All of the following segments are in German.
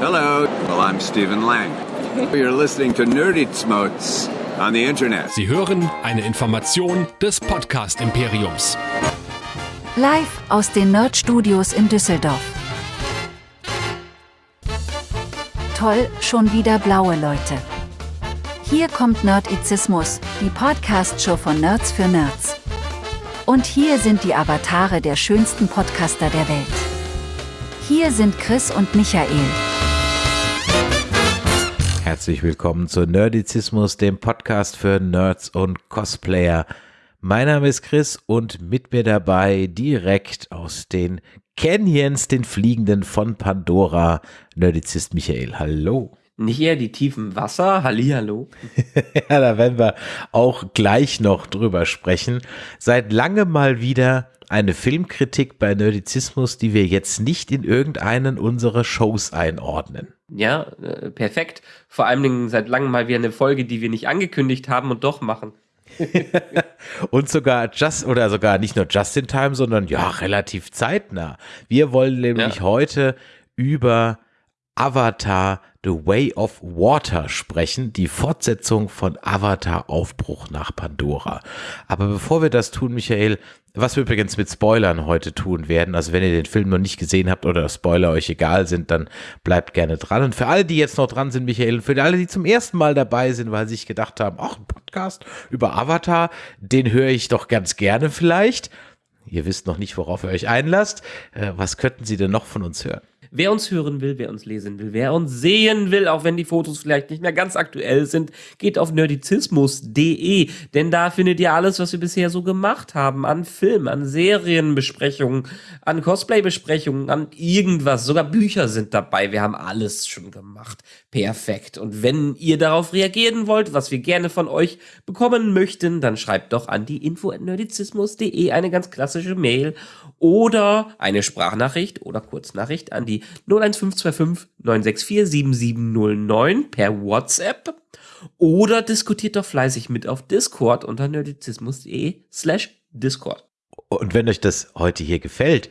Hello. Well, I'm Stephen Lang. You're listening to Nerdy Smotes on the Internet. Sie hören eine Information des Podcast Imperiums. Live aus den Nerd Studios in Düsseldorf. Toll, schon wieder blaue Leute. Hier kommt Nerdizismus, die Podcast-Show von Nerds für Nerds. Und hier sind die Avatare der schönsten Podcaster der Welt. Hier sind Chris und Michael. Herzlich willkommen zu Nerdizismus, dem Podcast für Nerds und Cosplayer. Mein Name ist Chris und mit mir dabei direkt aus den Canyons, den Fliegenden von Pandora, Nerdizist Michael. Hallo. Nicht eher die tiefen Wasser, Hallihallo. ja, da werden wir auch gleich noch drüber sprechen. Seit langem mal wieder eine Filmkritik bei Nerdizismus, die wir jetzt nicht in irgendeinen unserer Shows einordnen. Ja, äh, perfekt. Vor allen Dingen seit langem mal wieder eine Folge, die wir nicht angekündigt haben und doch machen. und sogar just oder sogar nicht nur just in time, sondern ja, relativ zeitnah. Wir wollen nämlich ja. heute über Avatar The Way of Water sprechen, die Fortsetzung von Avatar Aufbruch nach Pandora. Aber bevor wir das tun, Michael, was wir übrigens mit Spoilern heute tun werden, also wenn ihr den Film noch nicht gesehen habt oder Spoiler euch egal sind, dann bleibt gerne dran. Und für alle, die jetzt noch dran sind, Michael, und für alle, die zum ersten Mal dabei sind, weil sie sich gedacht haben, ach, ein Podcast über Avatar, den höre ich doch ganz gerne vielleicht. Ihr wisst noch nicht, worauf ihr euch einlasst. Äh, was könnten Sie denn noch von uns hören? Wer uns hören will, wer uns lesen will, wer uns sehen will, auch wenn die Fotos vielleicht nicht mehr ganz aktuell sind, geht auf nerdizismus.de, denn da findet ihr alles, was wir bisher so gemacht haben, an Film, an Serienbesprechungen, an Cosplay-Besprechungen, an irgendwas, sogar Bücher sind dabei, wir haben alles schon gemacht. Perfekt. Und wenn ihr darauf reagieren wollt, was wir gerne von euch bekommen möchten, dann schreibt doch an die info@nerdizismus.de eine ganz klassische Mail oder eine Sprachnachricht oder Kurznachricht an die 01525 964 7709 per WhatsApp oder diskutiert doch fleißig mit auf Discord unter nerdizismus.de slash Discord. Und wenn euch das heute hier gefällt,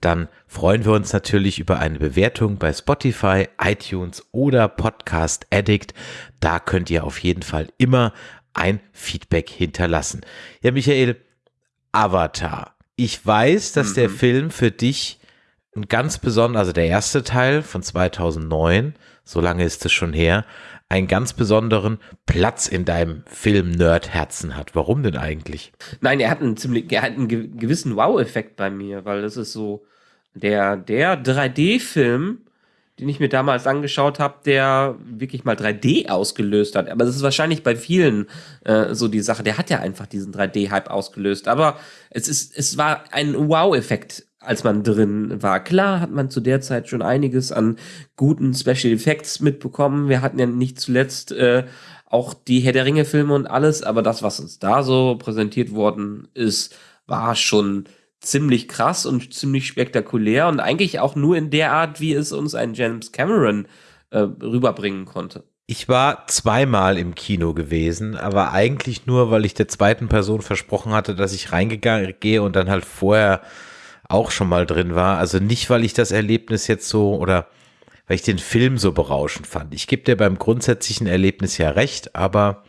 dann freuen wir uns natürlich über eine Bewertung bei Spotify, iTunes oder Podcast Addict. Da könnt ihr auf jeden Fall immer ein Feedback hinterlassen. Ja, Michael, Avatar. Ich weiß, dass mhm. der Film für dich ein ganz besonderer, also der erste Teil von 2009, so lange ist es schon her, einen ganz besonderen Platz in deinem Film-Nerd-Herzen hat. Warum denn eigentlich? Nein, er hat einen ziemlich, er hat einen gewissen Wow-Effekt bei mir, weil das ist so der, der 3D-Film, den ich mir damals angeschaut habe, der wirklich mal 3D ausgelöst hat. Aber das ist wahrscheinlich bei vielen äh, so die Sache. Der hat ja einfach diesen 3D-Hype ausgelöst. Aber es ist, es war ein Wow-Effekt, als man drin war. Klar hat man zu der Zeit schon einiges an guten Special Effects mitbekommen. Wir hatten ja nicht zuletzt äh, auch die Herr der Ringe-Filme und alles, aber das, was uns da so präsentiert worden ist, war schon ziemlich krass und ziemlich spektakulär und eigentlich auch nur in der Art, wie es uns ein James Cameron äh, rüberbringen konnte. Ich war zweimal im Kino gewesen, aber eigentlich nur, weil ich der zweiten Person versprochen hatte, dass ich reingegangen gehe und dann halt vorher auch schon mal drin war. Also nicht, weil ich das Erlebnis jetzt so oder weil ich den Film so berauschend fand. Ich gebe dir beim grundsätzlichen Erlebnis ja recht, aber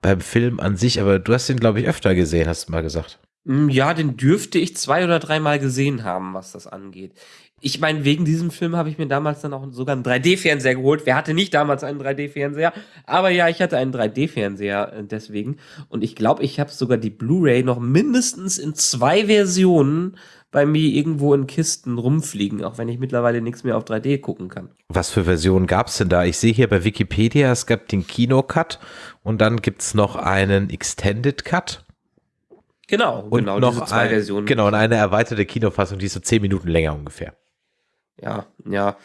beim Film an sich, aber du hast ihn, glaube ich, öfter gesehen, hast du mal gesagt. Mm, ja, den dürfte ich zwei oder dreimal gesehen haben, was das angeht. Ich meine, wegen diesem Film habe ich mir damals dann auch sogar einen 3D-Fernseher geholt. Wer hatte nicht damals einen 3D-Fernseher? Aber ja, ich hatte einen 3D-Fernseher äh, deswegen. Und ich glaube, ich habe sogar die Blu-ray noch mindestens in zwei Versionen bei mir irgendwo in Kisten rumfliegen, auch wenn ich mittlerweile nichts mehr auf 3D gucken kann. Was für Versionen gab es denn da? Ich sehe hier bei Wikipedia, es gab den Kino-Cut und dann gibt es noch einen Extended Cut. Genau, und genau, noch zwei ein, Versionen. Genau, und eine erweiterte Kinofassung, die ist so zehn Minuten länger ungefähr. Ja, ja.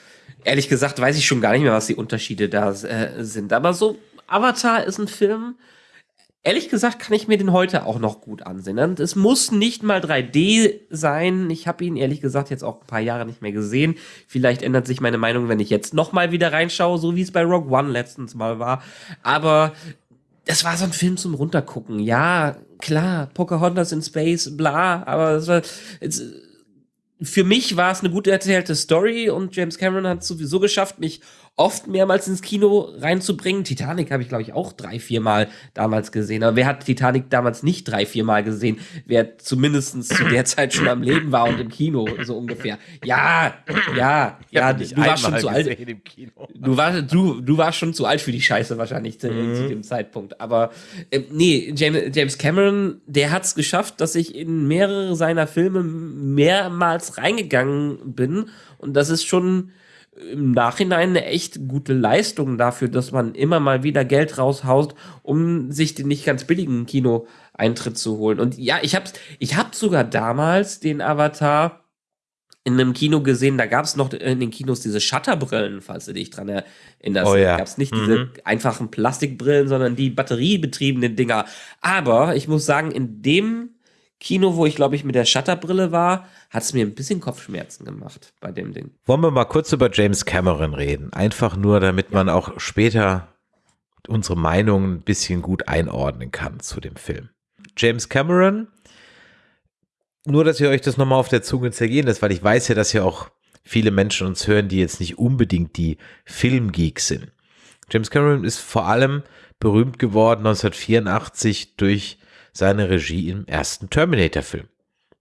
Ehrlich gesagt weiß ich schon gar nicht mehr, was die Unterschiede da äh, sind. Aber so, Avatar ist ein Film, ehrlich gesagt kann ich mir den heute auch noch gut ansehen. Und es muss nicht mal 3D sein. Ich habe ihn ehrlich gesagt jetzt auch ein paar Jahre nicht mehr gesehen. Vielleicht ändert sich meine Meinung, wenn ich jetzt noch mal wieder reinschaue, so wie es bei Rogue One letztens mal war. Aber das war so ein Film zum Runtergucken. Ja, klar, Pocahontas in Space, bla, aber das war, jetzt, für mich war es eine gut erzählte Story und James Cameron hat es sowieso geschafft, mich oft mehrmals ins Kino reinzubringen. Titanic habe ich, glaube ich, auch drei, vier Mal damals gesehen. Aber wer hat Titanic damals nicht drei, vier Mal gesehen? Wer zumindest zu der Zeit schon am Leben war und im Kino, so ungefähr. Ja, ja, ja, du warst schon zu alt. Du warst, du, du warst schon zu alt für die Scheiße wahrscheinlich zu, mhm. zu dem Zeitpunkt. Aber äh, nee, James, James Cameron, der hat es geschafft, dass ich in mehrere seiner Filme mehrmals reingegangen bin. Und das ist schon im Nachhinein eine echt gute Leistung dafür, dass man immer mal wieder Geld raushaut, um sich den nicht ganz billigen Kino-Eintritt zu holen. Und ja, ich hab's, ich hab sogar damals den Avatar in einem Kino gesehen, da gab es noch in den Kinos diese Shutterbrillen, falls du dich dran erinnerst. Oh, ja. Da gab es nicht mhm. diese einfachen Plastikbrillen, sondern die batteriebetriebenen Dinger. Aber ich muss sagen, in dem Kino, wo ich glaube ich mit der Shutterbrille war, hat es mir ein bisschen Kopfschmerzen gemacht bei dem Ding. Wollen wir mal kurz über James Cameron reden? Einfach nur, damit man auch später unsere Meinung ein bisschen gut einordnen kann zu dem Film. James Cameron, nur dass ihr euch das nochmal auf der Zunge zergehen lässt, weil ich weiß ja, dass ja auch viele Menschen uns hören, die jetzt nicht unbedingt die Filmgeeks sind. James Cameron ist vor allem berühmt geworden 1984 durch seine Regie im ersten Terminator-Film.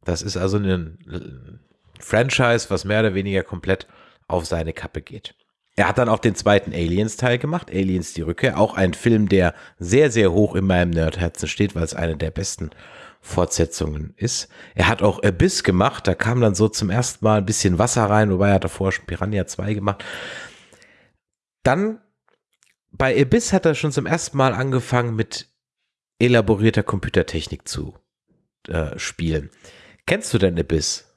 Das ist also ein Franchise, was mehr oder weniger komplett auf seine Kappe geht. Er hat dann auch den zweiten Aliens-Teil gemacht, Aliens die Rückkehr, auch ein Film, der sehr, sehr hoch in meinem Nerdherzen steht, weil es eine der besten Fortsetzungen ist. Er hat auch Abyss gemacht, da kam dann so zum ersten Mal ein bisschen Wasser rein, wobei er davor schon Piranha 2 gemacht. Dann bei Abyss hat er schon zum ersten Mal angefangen mit elaborierter Computertechnik zu äh, spielen. Kennst du denn Abyss?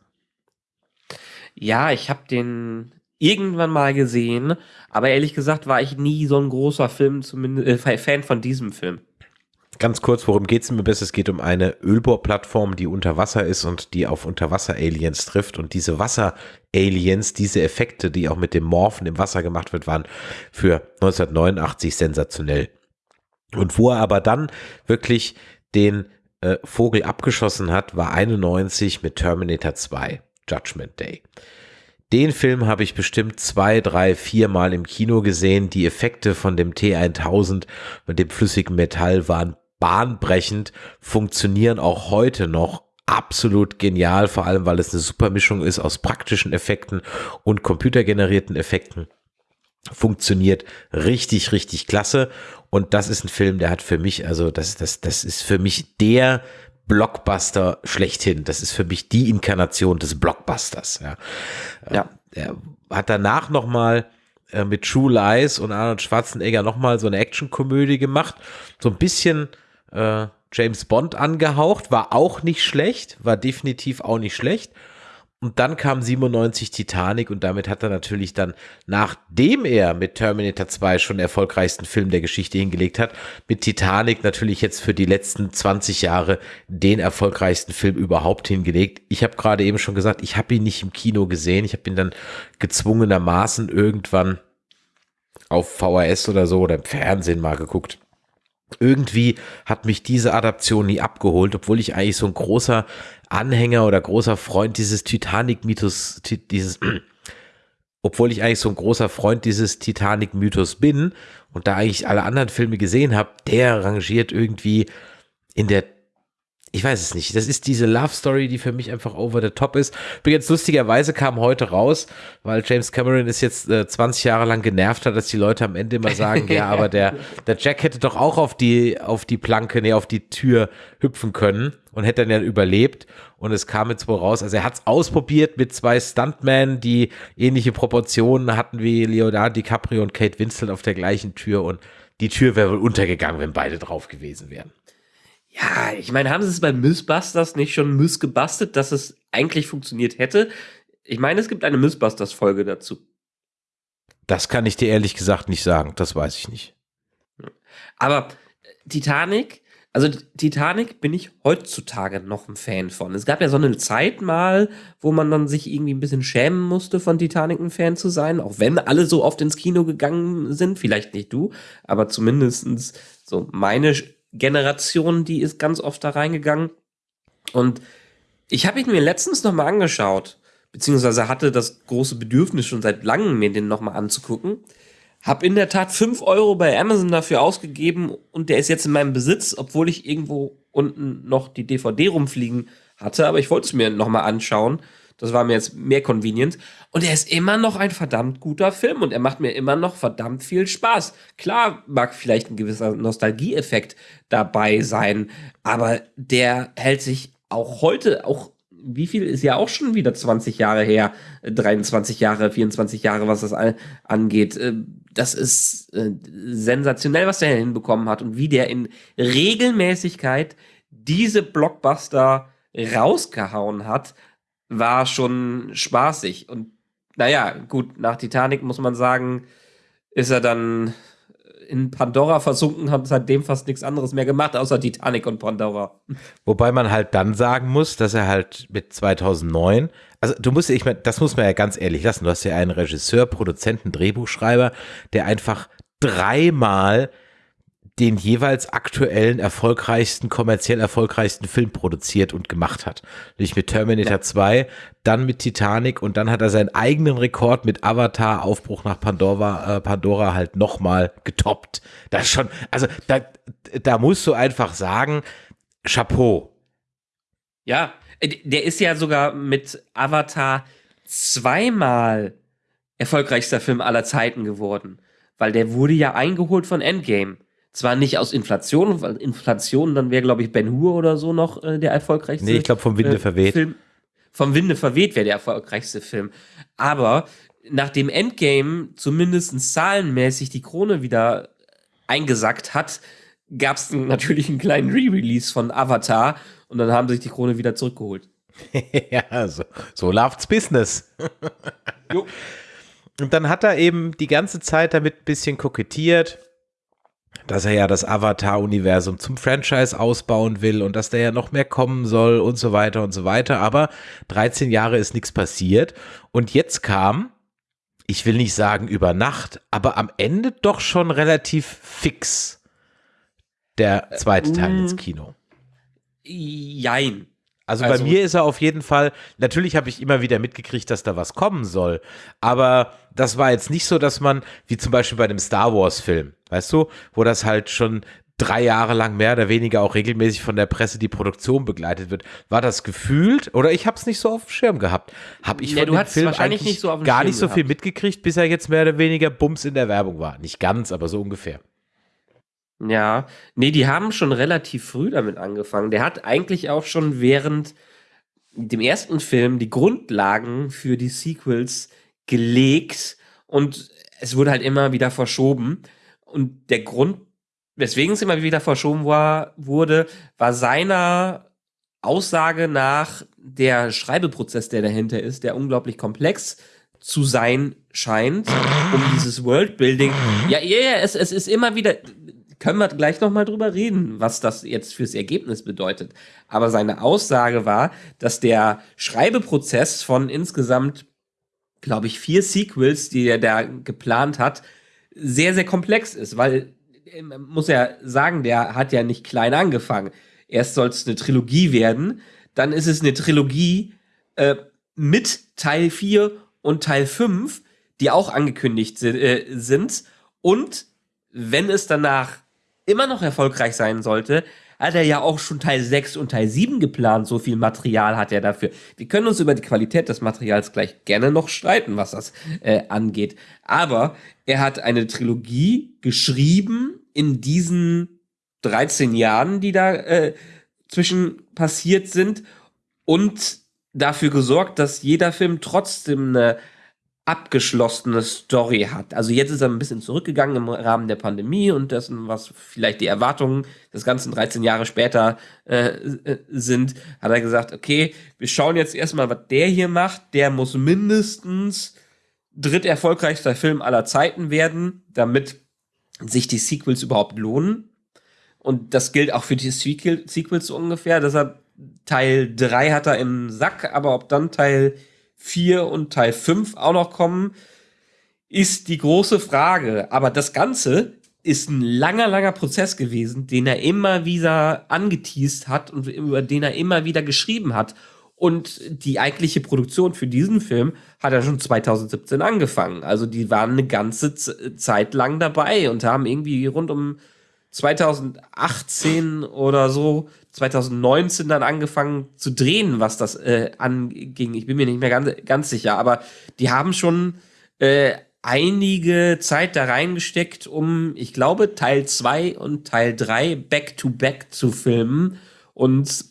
Ja, ich habe den irgendwann mal gesehen, aber ehrlich gesagt war ich nie so ein großer Film, zumindest äh, Fan von diesem Film. Ganz kurz, worum geht es im Abyss? Es geht um eine Ölbohrplattform, die unter Wasser ist und die auf Unterwasser-Aliens trifft. Und diese Wasser-Aliens, diese Effekte, die auch mit dem Morphen im Wasser gemacht wird, waren für 1989 sensationell. Und wo er aber dann wirklich den äh, Vogel abgeschossen hat, war 91 mit Terminator 2, Judgment Day. Den Film habe ich bestimmt zwei, drei, vier Mal im Kino gesehen. Die Effekte von dem T1000 mit dem flüssigen Metall waren bahnbrechend, funktionieren auch heute noch absolut genial, vor allem weil es eine super Mischung ist aus praktischen Effekten und computergenerierten Effekten. Funktioniert richtig, richtig klasse. Und das ist ein Film, der hat für mich, also das, das, das ist für mich der Blockbuster schlechthin. Das ist für mich die Inkarnation des Blockbusters. Ja. ja. Er hat danach nochmal äh, mit True Lies und Arnold Schwarzenegger nochmal so eine Actionkomödie gemacht. So ein bisschen äh, James Bond angehaucht, war auch nicht schlecht, war definitiv auch nicht schlecht. Und dann kam 97 Titanic und damit hat er natürlich dann, nachdem er mit Terminator 2 schon den erfolgreichsten Film der Geschichte hingelegt hat, mit Titanic natürlich jetzt für die letzten 20 Jahre den erfolgreichsten Film überhaupt hingelegt. Ich habe gerade eben schon gesagt, ich habe ihn nicht im Kino gesehen. Ich habe ihn dann gezwungenermaßen irgendwann auf VHS oder so oder im Fernsehen mal geguckt irgendwie hat mich diese Adaption nie abgeholt, obwohl ich eigentlich so ein großer Anhänger oder großer Freund dieses Titanic-Mythos, dieses, obwohl ich eigentlich so ein großer Freund dieses Titanic-Mythos bin und da eigentlich alle anderen Filme gesehen habe, der rangiert irgendwie in der ich weiß es nicht. Das ist diese Love Story, die für mich einfach over the top ist. Übrigens, lustigerweise kam heute raus, weil James Cameron ist jetzt äh, 20 Jahre lang genervt hat, dass die Leute am Ende immer sagen, ja, aber der, der Jack hätte doch auch auf die, auf die Planke, nee, auf die Tür hüpfen können und hätte dann ja überlebt. Und es kam jetzt wohl raus, also er hat es ausprobiert mit zwei Stuntmen, die ähnliche Proportionen hatten wie Leonardo DiCaprio und Kate Winslet auf der gleichen Tür und die Tür wäre wohl untergegangen, wenn beide drauf gewesen wären. Ja, ich meine, haben sie es bei Mythbusters nicht schon missgebastelt, dass es eigentlich funktioniert hätte? Ich meine, es gibt eine Mythbusters-Folge dazu. Das kann ich dir ehrlich gesagt nicht sagen, das weiß ich nicht. Aber äh, Titanic, also Titanic bin ich heutzutage noch ein Fan von. Es gab ja so eine Zeit mal, wo man dann sich irgendwie ein bisschen schämen musste, von Titanic ein Fan zu sein, auch wenn alle so oft ins Kino gegangen sind, vielleicht nicht du, aber zumindestens so meine Generation, die ist ganz oft da reingegangen. Und ich habe ihn mir letztens nochmal angeschaut, beziehungsweise hatte das große Bedürfnis schon seit langem, mir den nochmal anzugucken. Hab in der Tat fünf Euro bei Amazon dafür ausgegeben und der ist jetzt in meinem Besitz, obwohl ich irgendwo unten noch die DVD rumfliegen hatte, aber ich wollte es mir nochmal anschauen. Das war mir jetzt mehr convenient. Und er ist immer noch ein verdammt guter Film und er macht mir immer noch verdammt viel Spaß. Klar mag vielleicht ein gewisser Nostalgieeffekt dabei sein, aber der hält sich auch heute, auch wie viel ist ja auch schon wieder 20 Jahre her, 23 Jahre, 24 Jahre, was das angeht. Äh, das ist äh, sensationell, was der hinbekommen hat und wie der in Regelmäßigkeit diese Blockbuster rausgehauen hat, war schon spaßig. Und naja, gut, nach Titanic muss man sagen, ist er dann in Pandora versunken, hat seitdem fast nichts anderes mehr gemacht, außer Titanic und Pandora. Wobei man halt dann sagen muss, dass er halt mit 2009, also du musst, ich meine, das muss man ja ganz ehrlich lassen, du hast ja einen Regisseur, Produzenten, Drehbuchschreiber, der einfach dreimal den jeweils aktuellen erfolgreichsten, kommerziell erfolgreichsten Film produziert und gemacht hat. Nämlich mit Terminator ja. 2, dann mit Titanic und dann hat er seinen eigenen Rekord mit Avatar, Aufbruch nach Pandora, äh, Pandora halt nochmal getoppt. Das ist schon, also da, da musst du einfach sagen, Chapeau. Ja, äh, der ist ja sogar mit Avatar zweimal erfolgreichster Film aller Zeiten geworden. Weil der wurde ja eingeholt von Endgame. Zwar nicht aus Inflation, weil Inflation, dann wäre, glaube ich, Ben Hur oder so noch äh, der erfolgreichste. Nee, ich glaube, vom Winde äh, verweht. Film. Vom Winde verweht wäre der erfolgreichste Film. Aber nachdem Endgame zumindest zahlenmäßig die Krone wieder eingesackt hat, gab es natürlich einen kleinen Re-Release von Avatar und dann haben sie sich die Krone wieder zurückgeholt. ja, so, so läuft's Business. Und dann hat er eben die ganze Zeit damit ein bisschen kokettiert dass er ja das Avatar-Universum zum Franchise ausbauen will und dass da ja noch mehr kommen soll und so weiter und so weiter. Aber 13 Jahre ist nichts passiert. Und jetzt kam, ich will nicht sagen über Nacht, aber am Ende doch schon relativ fix der zweite Teil ins mm. Kino. Jein. Also, also, bei mir ist er auf jeden Fall, natürlich habe ich immer wieder mitgekriegt, dass da was kommen soll, aber das war jetzt nicht so, dass man, wie zum Beispiel bei dem Star Wars Film, weißt du, wo das halt schon drei Jahre lang mehr oder weniger auch regelmäßig von der Presse die Produktion begleitet wird. War das gefühlt oder ich habe es nicht so auf dem Schirm gehabt? Habe ich ja, von dem Film eigentlich nicht so gar Schirm nicht so viel mitgekriegt, bis er jetzt mehr oder weniger Bums in der Werbung war. Nicht ganz, aber so ungefähr. Ja, nee, die haben schon relativ früh damit angefangen. Der hat eigentlich auch schon während dem ersten Film die Grundlagen für die Sequels gelegt und es wurde halt immer wieder verschoben. Und der Grund, weswegen es immer wieder verschoben war, wurde, war seiner Aussage nach der Schreibeprozess, der dahinter ist, der unglaublich komplex zu sein scheint, um dieses Worldbuilding. Ja, ja, yeah, es, es ist immer wieder, können wir gleich nochmal drüber reden, was das jetzt fürs Ergebnis bedeutet. Aber seine Aussage war, dass der Schreibeprozess von insgesamt, glaube ich, vier Sequels, die er da geplant hat, sehr, sehr komplex ist, weil, man muss ja sagen, der hat ja nicht klein angefangen. Erst soll es eine Trilogie werden, dann ist es eine Trilogie äh, mit Teil 4 und Teil 5, die auch angekündigt äh, sind. Und wenn es danach immer noch erfolgreich sein sollte, hat er ja auch schon Teil 6 und Teil 7 geplant. So viel Material hat er dafür. Wir können uns über die Qualität des Materials gleich gerne noch streiten, was das äh, angeht. Aber er hat eine Trilogie geschrieben in diesen 13 Jahren, die da äh, zwischen passiert sind und dafür gesorgt, dass jeder Film trotzdem eine abgeschlossene Story hat. Also jetzt ist er ein bisschen zurückgegangen im Rahmen der Pandemie und dessen, was vielleicht die Erwartungen des ganzen 13 Jahre später äh, äh, sind, hat er gesagt, okay, wir schauen jetzt erstmal, was der hier macht. Der muss mindestens dritt erfolgreichster Film aller Zeiten werden, damit sich die Sequels überhaupt lohnen. Und das gilt auch für die Sequel Sequels so ungefähr. Deshalb Teil 3 hat er im Sack, aber ob dann Teil 4 und Teil 5 auch noch kommen, ist die große Frage. Aber das Ganze ist ein langer, langer Prozess gewesen, den er immer wieder angeteased hat und über den er immer wieder geschrieben hat. Und die eigentliche Produktion für diesen Film hat er schon 2017 angefangen. Also die waren eine ganze Zeit lang dabei und haben irgendwie rund um 2018 oder so, 2019 dann angefangen zu drehen, was das äh, anging. Ich bin mir nicht mehr ganz, ganz sicher, aber die haben schon äh, einige Zeit da reingesteckt, um, ich glaube, Teil 2 und Teil 3 back-to-back zu filmen und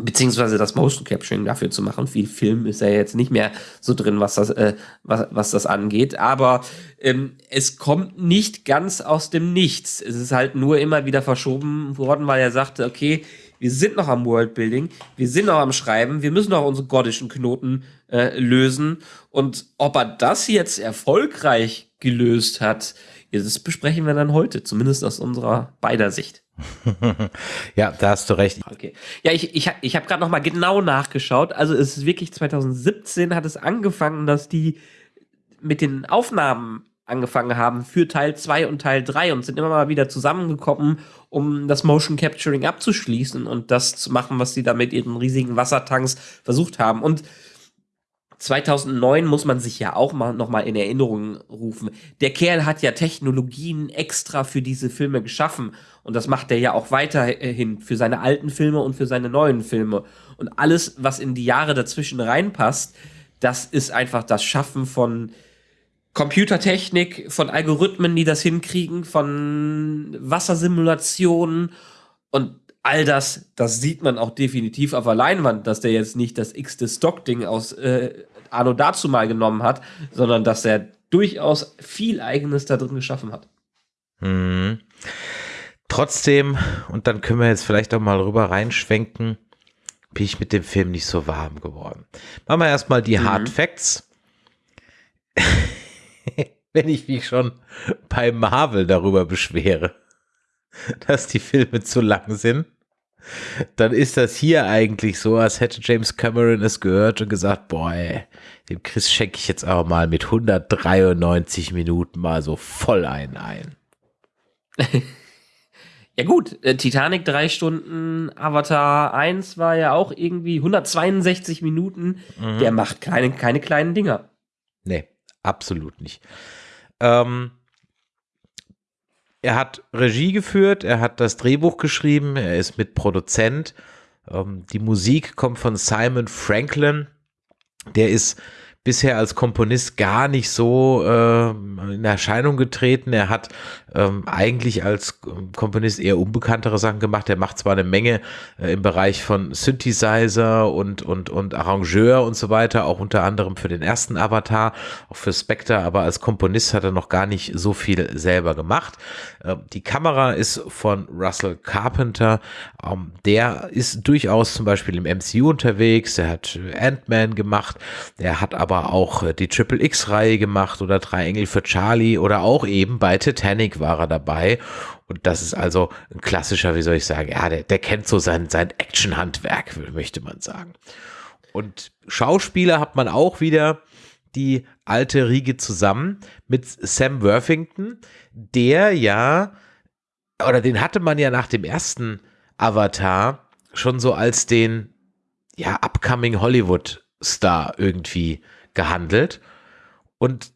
beziehungsweise das Motion Capturing dafür zu machen. Viel Film ist ja jetzt nicht mehr so drin, was das, äh, was, was das angeht. Aber ähm, es kommt nicht ganz aus dem Nichts. Es ist halt nur immer wieder verschoben worden, weil er sagte, okay, wir sind noch am Worldbuilding, wir sind noch am Schreiben, wir müssen noch unsere gottischen Knoten äh, lösen. Und ob er das jetzt erfolgreich gelöst hat, das besprechen wir dann heute, zumindest aus unserer beider Sicht. ja, da hast du recht. Okay. Ja, ich, ich, ich habe gerade noch mal genau nachgeschaut. Also es ist wirklich 2017 hat es angefangen, dass die mit den Aufnahmen angefangen haben für Teil 2 und Teil 3 und sind immer mal wieder zusammengekommen, um das Motion Capturing abzuschließen und das zu machen, was sie da mit ihren riesigen Wassertanks versucht haben. Und 2009 muss man sich ja auch mal noch mal in Erinnerung rufen. Der Kerl hat ja Technologien extra für diese Filme geschaffen und das macht er ja auch weiterhin für seine alten Filme und für seine neuen Filme. Und alles, was in die Jahre dazwischen reinpasst, das ist einfach das Schaffen von Computertechnik, von Algorithmen, die das hinkriegen, von Wassersimulationen und all das, das sieht man auch definitiv auf der Leinwand, dass der jetzt nicht das x-te Stock-Ding aus äh, Arno dazu mal genommen hat, sondern dass er durchaus viel Eigenes da drin geschaffen hat. Mhm. Trotzdem, und dann können wir jetzt vielleicht auch mal rüber reinschwenken, bin ich mit dem Film nicht so warm geworden. Machen wir erstmal die mhm. Hard Facts. Wenn ich mich schon bei Marvel darüber beschwere, dass die Filme zu lang sind, dann ist das hier eigentlich so, als hätte James Cameron es gehört und gesagt, boah, ey, dem Chris schenke ich jetzt aber mal mit 193 Minuten mal so voll einen ein. ja gut, äh, Titanic drei Stunden, Avatar 1 war ja auch irgendwie 162 Minuten. Mhm. Der macht keine, keine kleinen Dinger. Nee, absolut nicht. Ähm, er hat Regie geführt, er hat das Drehbuch geschrieben, er ist Mitproduzent. Ähm, die Musik kommt von Simon Franklin. Der ist bisher als Komponist gar nicht so äh, in Erscheinung getreten. Er hat ähm, eigentlich als Komponist eher unbekanntere Sachen gemacht. Er macht zwar eine Menge äh, im Bereich von Synthesizer und, und, und Arrangeur und so weiter, auch unter anderem für den ersten Avatar, auch für Spectre, aber als Komponist hat er noch gar nicht so viel selber gemacht. Äh, die Kamera ist von Russell Carpenter. Ähm, der ist durchaus zum Beispiel im MCU unterwegs. Der hat Ant-Man gemacht. Der hat aber aber auch äh, die Triple X-Reihe gemacht oder Drei Engel für Charlie oder auch eben bei Titanic war er dabei. Und das ist also ein klassischer, wie soll ich sagen, ja, der, der kennt so sein, sein Action-Handwerk, möchte man sagen. Und Schauspieler hat man auch wieder die alte Riege zusammen mit Sam Worthington, der ja, oder den hatte man ja nach dem ersten Avatar schon so als den, ja, upcoming Hollywood Star irgendwie gehandelt. Und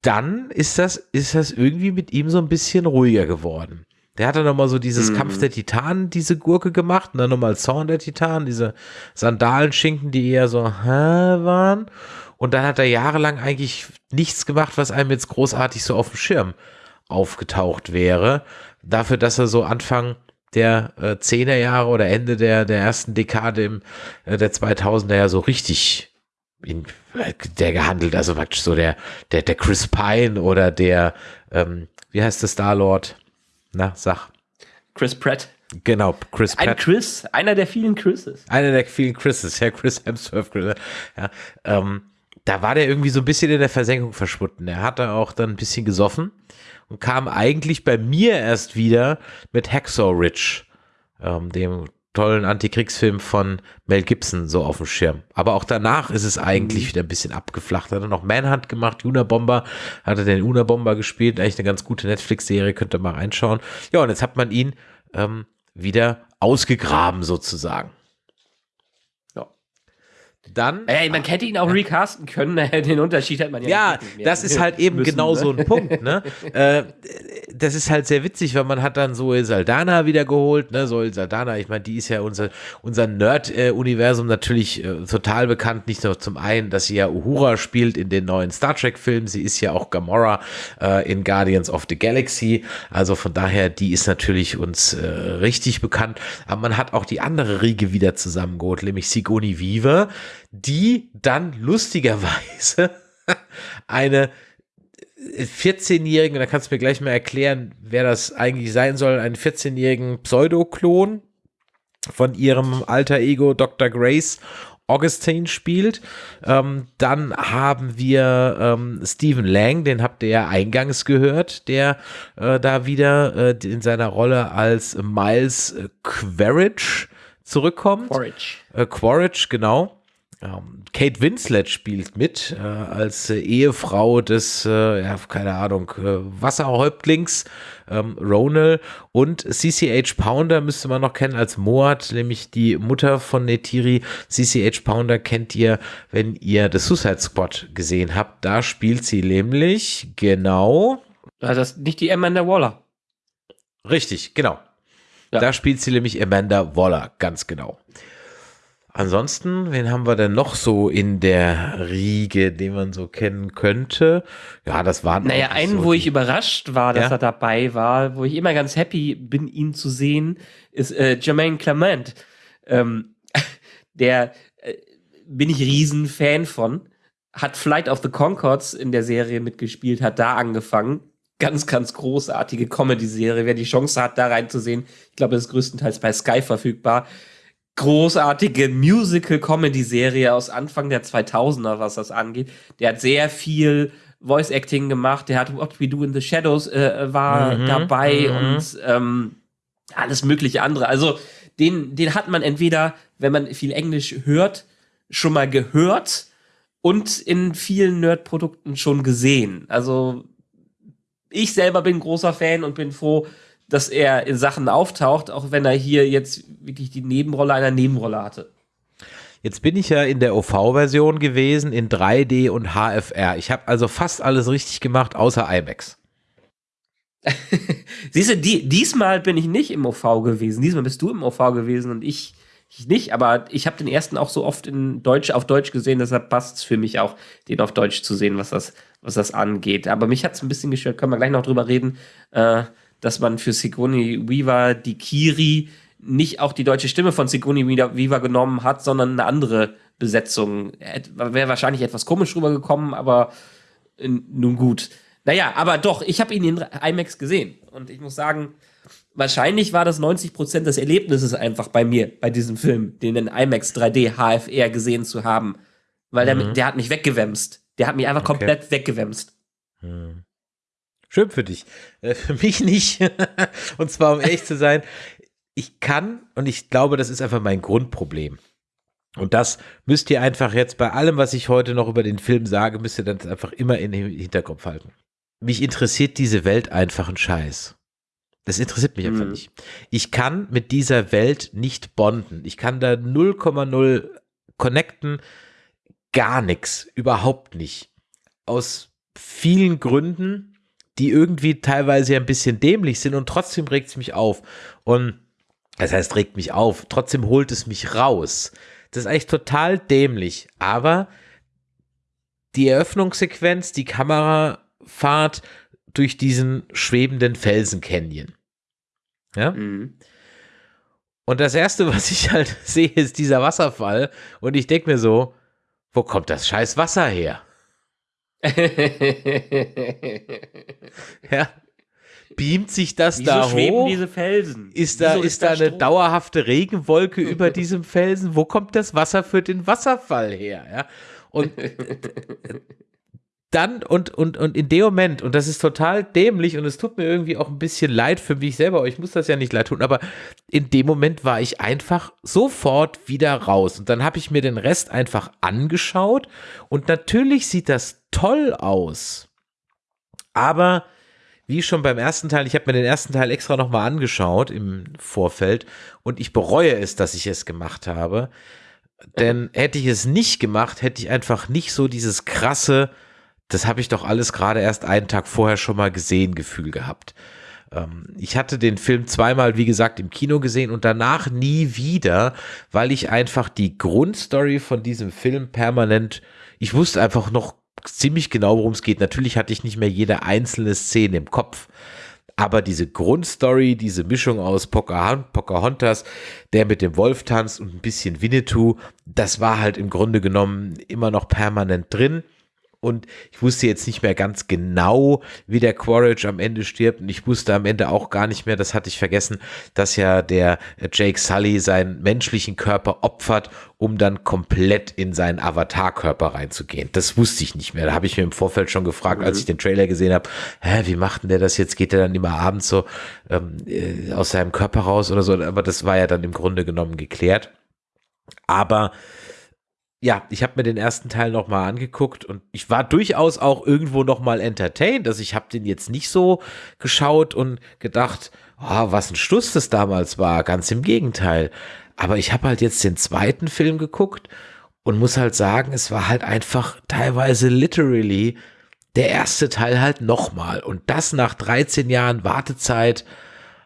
dann ist das, ist das irgendwie mit ihm so ein bisschen ruhiger geworden. Der hat dann nochmal so dieses mhm. Kampf der Titanen, diese Gurke gemacht und dann nochmal Zorn der Titanen, diese Sandalenschinken, die eher so hä, waren. Und dann hat er jahrelang eigentlich nichts gemacht, was einem jetzt großartig so auf dem Schirm aufgetaucht wäre. Dafür, dass er so Anfang der äh, 10er Jahre oder Ende der, der ersten Dekade im, äh, der 2000er ja so richtig in, der gehandelt, also praktisch so der, der, der Chris Pine oder der, ähm, wie heißt der Star-Lord? Na, sag. Chris Pratt. Genau, Chris Pratt. Ein Chris, einer der vielen Chrises. Einer der vielen Chrises, ja, Chris Hemsworth. Ja, ähm, da war der irgendwie so ein bisschen in der Versenkung verschwunden. Er hatte auch dann ein bisschen gesoffen und kam eigentlich bei mir erst wieder mit Hacksaw Ridge, ähm, dem tollen Antikriegsfilm von Mel Gibson so auf dem Schirm. Aber auch danach ist es eigentlich mhm. wieder ein bisschen abgeflacht. Hat er noch Manhunt gemacht, Unabomber, hat er den Unabomber gespielt, eigentlich eine ganz gute Netflix-Serie, könnt ihr mal reinschauen. Ja, und jetzt hat man ihn ähm, wieder ausgegraben sozusagen. Ja. dann. Ey, man hätte ihn auch recasten können, den Unterschied hat man ja Ja, das ist halt eben müssen, genau ne? so ein Punkt, ne? äh, das ist halt sehr witzig, weil man hat dann Zoe Saldana wieder geholt, ne? Zoe Saldana, ich meine, die ist ja unser, unser Nerd-Universum natürlich äh, total bekannt, nicht nur zum einen, dass sie ja Uhura spielt in den neuen Star Trek-Filmen, sie ist ja auch Gamora äh, in Guardians of the Galaxy, also von daher, die ist natürlich uns äh, richtig bekannt, aber man hat auch die andere Riege wieder zusammengeholt, nämlich Sigourney Weaver, die dann lustigerweise eine 14-jährigen, da kannst du mir gleich mal erklären, wer das eigentlich sein soll, einen 14-jährigen Pseudoklon von ihrem alter Ego Dr. Grace Augustine spielt. Ähm, dann haben wir ähm, Stephen Lang, den habt ihr ja eingangs gehört, der äh, da wieder äh, in seiner Rolle als Miles Quaritch zurückkommt. Porridge. Äh, Quaritch, genau. Ähm, Kate Winslet spielt mit äh, als äh, Ehefrau des, äh, ja, keine Ahnung, äh, Wasserhäuptlings ähm, Ronald und CCH Pounder müsste man noch kennen als Moat, nämlich die Mutter von Netiri. CCH Pounder kennt ihr, wenn ihr The Suicide Squad gesehen habt. Da spielt sie nämlich genau Also das ist nicht die Amanda Waller. Richtig, genau. Ja. Da spielt sie nämlich Amanda Waller, ganz genau. Ansonsten, wen haben wir denn noch so in der Riege, den man so kennen könnte? Ja, das waren. Naja, einen, so wo ich überrascht war, dass Ja? er dabei war, wo ich immer ganz happy bin, ihn zu sehen, ist äh, Jermaine Clement. Ähm, der äh, bin ich riesen Fan von. Hat Flight of the Concords in der Serie mitgespielt, hat da angefangen. Ganz, ganz großartige Comedy-Serie. Wer die Chance hat, da reinzusehen, ich glaube, das ist größtenteils bei Sky verfügbar. Großartige Musical-Comedy-Serie aus Anfang der 2000er, was das angeht. Der hat sehr viel Voice-Acting gemacht. Der hat What We Do in the Shadows äh, war Mhm, dabei mhm. und ähm, alles mögliche andere. Also den, den hat man entweder, wenn man viel Englisch hört, schon mal gehört und in vielen Nerd-Produkten schon gesehen. Also ich selber bin großer Fan und bin froh, dass er in Sachen auftaucht, auch wenn er hier jetzt wirklich die Nebenrolle einer Nebenrolle hatte. Jetzt bin ich ja in der OV-Version gewesen, in 3D und HFR. Ich habe also fast alles richtig gemacht, außer IMAX. Siehst du, die, diesmal bin ich nicht im OV gewesen. Diesmal bist du im OV gewesen und ich, ich nicht. Aber ich habe den ersten auch so oft in Deutsch, auf Deutsch gesehen, deshalb passt es für mich auch, den auf Deutsch zu sehen, was das, was das angeht. Aber mich hat es ein bisschen gestört, können wir gleich noch drüber reden, äh, dass man für Sigourney Weaver die Kiri nicht auch die deutsche Stimme von Sigourney Weaver genommen hat, sondern eine andere Besetzung. Wäre wahrscheinlich etwas komisch rübergekommen, aber äh, nun gut. Naja, aber doch, ich habe ihn in IMAX gesehen. Und ich muss sagen, wahrscheinlich war das 90% des Erlebnisses einfach bei mir, bei diesem Film, den in IMAX 3D HFR gesehen zu haben. Weil der, der hat mich weggewämst. Der hat mich einfach Okay. komplett weggewämst. Schön für dich. Äh, für mich nicht. und zwar, um ehrlich zu sein, ich kann und ich glaube, das ist einfach mein Grundproblem. Und das müsst ihr einfach jetzt bei allem, was ich heute noch über den Film sage, müsst ihr dann einfach immer in den Hinterkopf halten. Mich interessiert diese Welt einfach ein Scheiß. Das interessiert mich einfach Mhm. nicht. Ich kann mit dieser Welt nicht bonden. Ich kann da 0,0 connecten. Gar nichts. Überhaupt nicht. Aus vielen Gründen, die irgendwie teilweise ja ein bisschen dämlich sind und trotzdem regt es mich auf. Und das heißt, regt mich auf. Trotzdem holt es mich raus. Das ist eigentlich total dämlich. Aber die Eröffnungssequenz, die Kamerafahrt durch diesen schwebenden Felsen-Canyon. Ja? Mhm. Und das erste, was ich halt sehe, ist dieser Wasserfall. Und ich denke mir so, wo kommt das scheiß Wasser her? Ja. Beamt sich das Wieso da schweben hoch? diese Felsen? Ist da, Wieso ist da eine Strom? dauerhafte Regenwolke über diesem Felsen? Wo kommt das Wasser für den Wasserfall her? Ja? Und dann und, und, und in dem Moment, und das ist total dämlich und es tut mir irgendwie auch ein bisschen leid für mich selber, ich muss das ja nicht leid tun, aber in dem Moment war ich einfach sofort wieder raus. Und dann habe ich mir den Rest einfach angeschaut und natürlich sieht das toll aus. Aber wie schon beim ersten Teil, ich habe mir den ersten Teil extra nochmal angeschaut im Vorfeld und ich bereue es, dass ich es gemacht habe. Denn hätte ich es nicht gemacht, hätte ich einfach nicht so dieses krasse, das habe ich doch alles gerade erst einen Tag vorher schon mal gesehen, Gefühl gehabt. Ähm, ich hatte den Film zweimal, wie gesagt, im Kino gesehen und danach nie wieder, weil ich einfach die Grundstory von diesem Film permanent, ich wusste einfach noch ziemlich genau, worum es geht. Natürlich hatte ich nicht mehr jede einzelne Szene im Kopf. Aber diese Grundstory, diese Mischung aus Pocahontas, der mit dem Wolf tanzt und ein bisschen Winnetou, das war halt im Grunde genommen immer noch permanent drin und ich wusste jetzt nicht mehr ganz genau, wie der Quaritch am Ende stirbt und ich wusste am Ende auch gar nicht mehr, das hatte ich vergessen, dass ja der Jake Sully seinen menschlichen Körper opfert, um dann komplett in seinen Avatar-Körper reinzugehen. Das wusste ich nicht mehr. Da habe ich mir im Vorfeld schon gefragt, mhm. als ich den Trailer gesehen habe, hä, wie macht denn der das jetzt? Geht der dann immer abends so ähm, äh, aus seinem Körper raus oder so? Aber das war ja dann im Grunde genommen geklärt. Aber ja, ich habe mir den ersten Teil nochmal angeguckt und ich war durchaus auch irgendwo nochmal entertained. Also ich habe den jetzt nicht so geschaut und gedacht, oh, was ein Stuss das damals war. Ganz im Gegenteil. Aber ich habe halt jetzt den zweiten Film geguckt und muss halt sagen, es war halt einfach teilweise literally der erste Teil halt nochmal. Und das nach 13 Jahren Wartezeit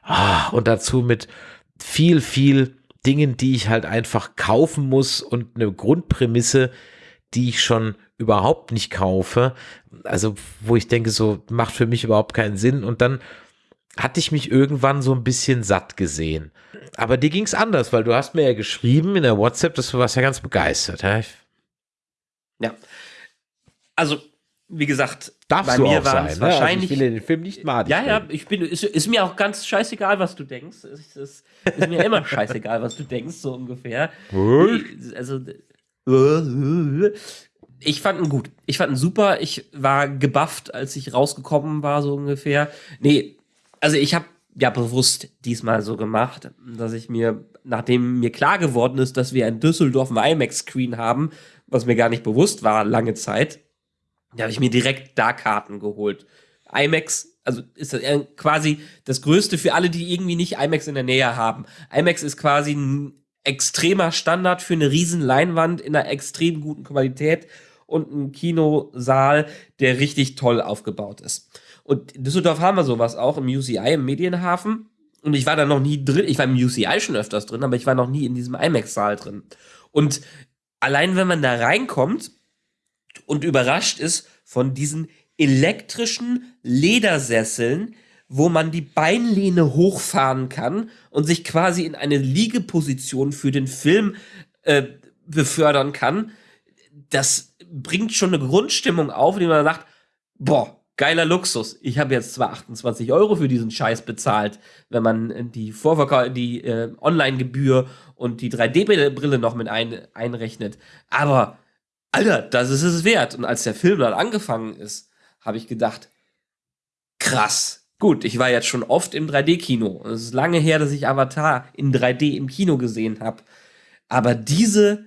oh, und dazu mit viel, viel Dingen, die ich halt einfach kaufen muss und eine Grundprämisse, die ich schon überhaupt nicht kaufe. Also, wo ich denke, so macht für mich überhaupt keinen Sinn. Und dann hatte ich mich irgendwann so ein bisschen satt gesehen. Aber dir ging es anders, weil du hast mir ja geschrieben in der WhatsApp, dass du warst ja ganz begeistert. Ja. ja. Also, wie gesagt, Darfst bei mir war es wahrscheinlich. Ne? Also ich will den Film nicht mal. Ja, ja, ich bin, ist, ist, mir auch ganz scheißegal, was du denkst. Es ist, ist, mir immer scheißegal, was du denkst, so ungefähr. also, ich fand ihn gut. Ich fand ihn super. Ich war gebufft, als ich rausgekommen war, so ungefähr. Nee, also ich habe ja bewusst diesmal so gemacht, dass ich mir, nachdem mir klar geworden ist, dass wir in Düsseldorf einen IMAX-Screen haben, was mir gar nicht bewusst war, lange Zeit, da habe ich mir direkt da Karten geholt. IMAX, also ist das quasi das Größte für alle, die irgendwie nicht IMAX in der Nähe haben. IMAX ist quasi ein extremer Standard für eine riesen Leinwand in einer extrem guten Qualität und ein Kinosaal, der richtig toll aufgebaut ist. Und in Düsseldorf haben wir sowas auch im UCI, im Medienhafen. Und ich war da noch nie drin. Ich war im UCI schon öfters drin, aber ich war noch nie in diesem IMAX-Saal drin. Und allein wenn man da reinkommt, und überrascht ist von diesen elektrischen Ledersesseln, wo man die Beinlehne hochfahren kann und sich quasi in eine Liegeposition für den Film äh, befördern kann. Das bringt schon eine Grundstimmung auf, die man sagt, boah, geiler Luxus. Ich habe jetzt zwar 28 Euro für diesen Scheiß bezahlt, wenn man die Vorverkauf, die äh, Online-Gebühr und die 3D-Brille noch mit ein, einrechnet, aber Alter, das ist es wert. Und als der Film dann angefangen ist, habe ich gedacht, krass. Gut, ich war jetzt schon oft im 3D-Kino. Es ist lange her, dass ich Avatar in 3D im Kino gesehen habe. Aber diese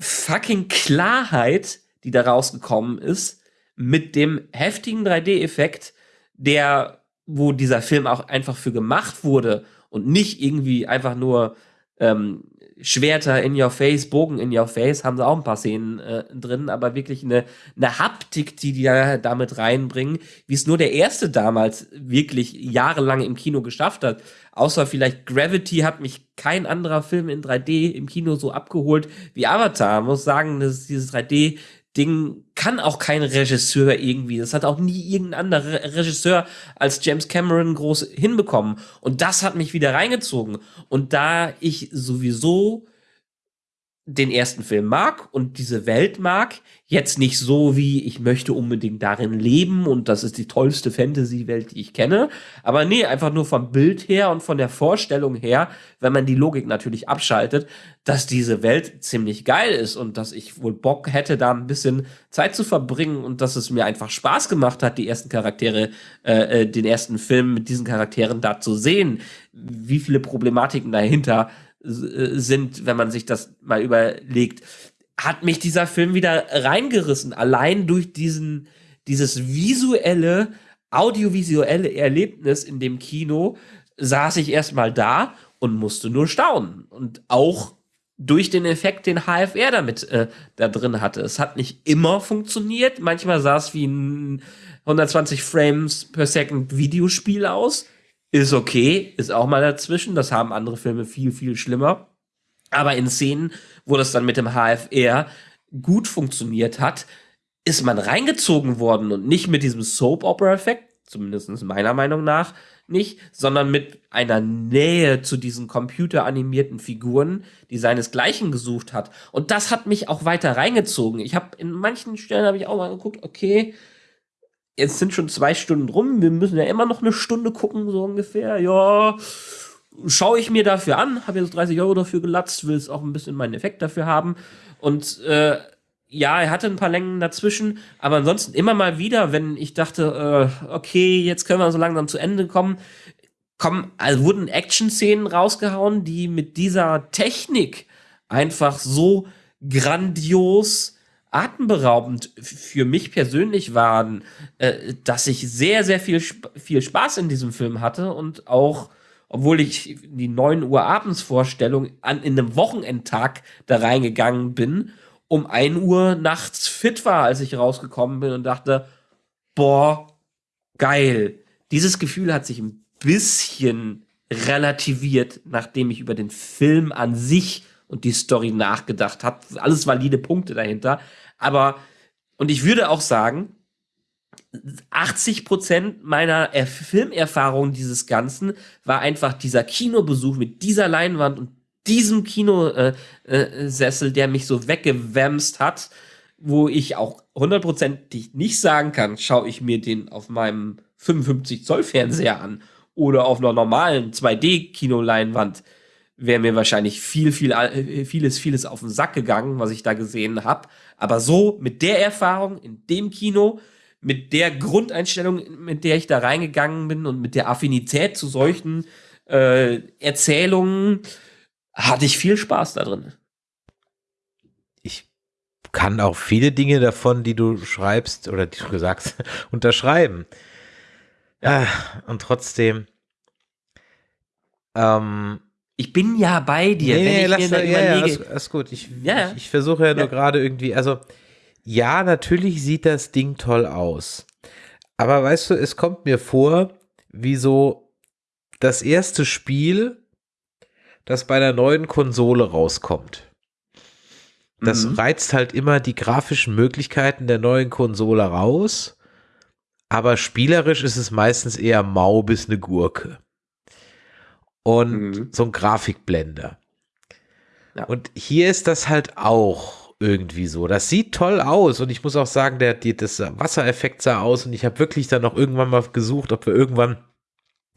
fucking Klarheit, die da rausgekommen ist, mit dem heftigen 3D-Effekt, der, wo dieser Film auch einfach für gemacht wurde und nicht irgendwie einfach nur ähm, Schwerter in your face, Bogen in your face, haben sie auch ein paar Szenen äh, drin, aber wirklich eine, eine Haptik, die die da damit reinbringen, wie es nur der erste damals wirklich jahrelang im Kino geschafft hat. Außer vielleicht Gravity hat mich kein anderer Film in 3D im Kino so abgeholt wie Avatar. Ich muss sagen, dass dieses 3D Ding kann auch kein Regisseur irgendwie. Das hat auch nie irgendein anderer Regisseur als James Cameron groß hinbekommen. Und das hat mich wieder reingezogen. Und da ich sowieso den ersten Film mag und diese Welt mag, jetzt nicht so wie ich möchte unbedingt darin leben und das ist die tollste Fantasy-Welt, die ich kenne, aber nee, einfach nur vom Bild her und von der Vorstellung her, wenn man die Logik natürlich abschaltet, dass diese Welt ziemlich geil ist und dass ich wohl Bock hätte, da ein bisschen Zeit zu verbringen und dass es mir einfach Spaß gemacht hat, die ersten Charaktere, äh, äh den ersten Film mit diesen Charakteren da zu sehen, wie viele Problematiken dahinter äh, sind, wenn man sich das mal überlegt, hat mich dieser Film wieder reingerissen. Allein durch diesen, dieses visuelle, audiovisuelle Erlebnis in dem Kino saß ich erstmal da und musste nur staunen. Und auch durch den Effekt, den HFR damit äh, da drin hatte. Es hat nicht immer funktioniert. Manchmal sah es wie ein 120 Frames per Second Videospiel aus. Ist okay, ist auch mal dazwischen. Das haben andere Filme viel, viel schlimmer. Aber in Szenen, wo das dann mit dem HFR gut funktioniert hat, ist man reingezogen worden und nicht mit diesem Soap-Opera-Effekt, zumindest meiner Meinung nach nicht, sondern mit einer Nähe zu diesen computeranimierten Figuren, die seinesgleichen gesucht hat. Und das hat mich auch weiter reingezogen. Ich habe in manchen Stellen habe ich auch mal geguckt, okay, jetzt sind schon zwei Stunden rum, wir müssen ja immer noch eine Stunde gucken, so ungefähr. Ja, schaue ich mir dafür an, habe jetzt 30 Euro dafür gelatzt, will es auch ein bisschen meinen Effekt dafür haben. Und äh, ja, er hatte ein paar Längen dazwischen, aber ansonsten immer mal wieder, wenn ich dachte, äh, okay, jetzt können wir so langsam zu Ende kommen, kommen, also wurden Action-Szenen rausgehauen, die mit dieser Technik einfach so grandios atemberaubend für mich persönlich waren, äh, dass ich sehr, sehr viel, viel Spaß in diesem Film hatte und auch, obwohl ich die 9 Uhr abends Vorstellung an, in einem Wochenendtag da reingegangen bin um 1 Uhr nachts fit war, als ich rausgekommen bin und dachte, boah, geil. Dieses Gefühl hat sich ein bisschen relativiert, nachdem ich über den Film an sich und die Story nachgedacht habe. Alles valide Punkte dahinter. Aber, und ich würde auch sagen, 80 Prozent meiner Filmerfahrung dieses Ganzen war einfach dieser Kinobesuch mit dieser Leinwand und diesem Kinosessel, äh, äh, der mich so weggewämst hat, wo ich auch hundertprozentig nicht sagen kann, schaue ich mir den auf meinem 55 Zoll Fernseher an oder auf einer normalen 2D Kinoleinwand, wäre mir wahrscheinlich viel, viel, äh, vieles, vieles auf den Sack gegangen, was ich da gesehen habe. Aber so mit der Erfahrung in dem Kino, mit der Grundeinstellung, mit der ich da reingegangen bin und mit der Affinität zu solchen äh, Erzählungen, hatte ich viel Spaß da drin. Ich kann auch viele Dinge davon, die du schreibst oder die du sagst, unterschreiben. Ja. Ah, und trotzdem. Ähm, ich bin ja bei dir. Nee, nee, lass, ja, ja, alles, alles, gut. Ich, ja. ich, ich versuche ja nur gerade irgendwie, also ja, natürlich sieht das Ding toll aus. Aber weißt du, es kommt mir vor, wie so das erste Spiel, das bei der neuen Konsole rauskommt. Das mhm. reizt halt immer die grafischen Möglichkeiten der neuen Konsole raus, aber spielerisch ist es meistens eher mau bis eine Gurke. Und mhm. so ein Grafikblender. Ja. Und hier ist das halt auch irgendwie so. Das sieht toll aus und ich muss auch sagen, der, die, das Wassereffekt sah aus und ich habe wirklich dann noch irgendwann mal gesucht, ob wir irgendwann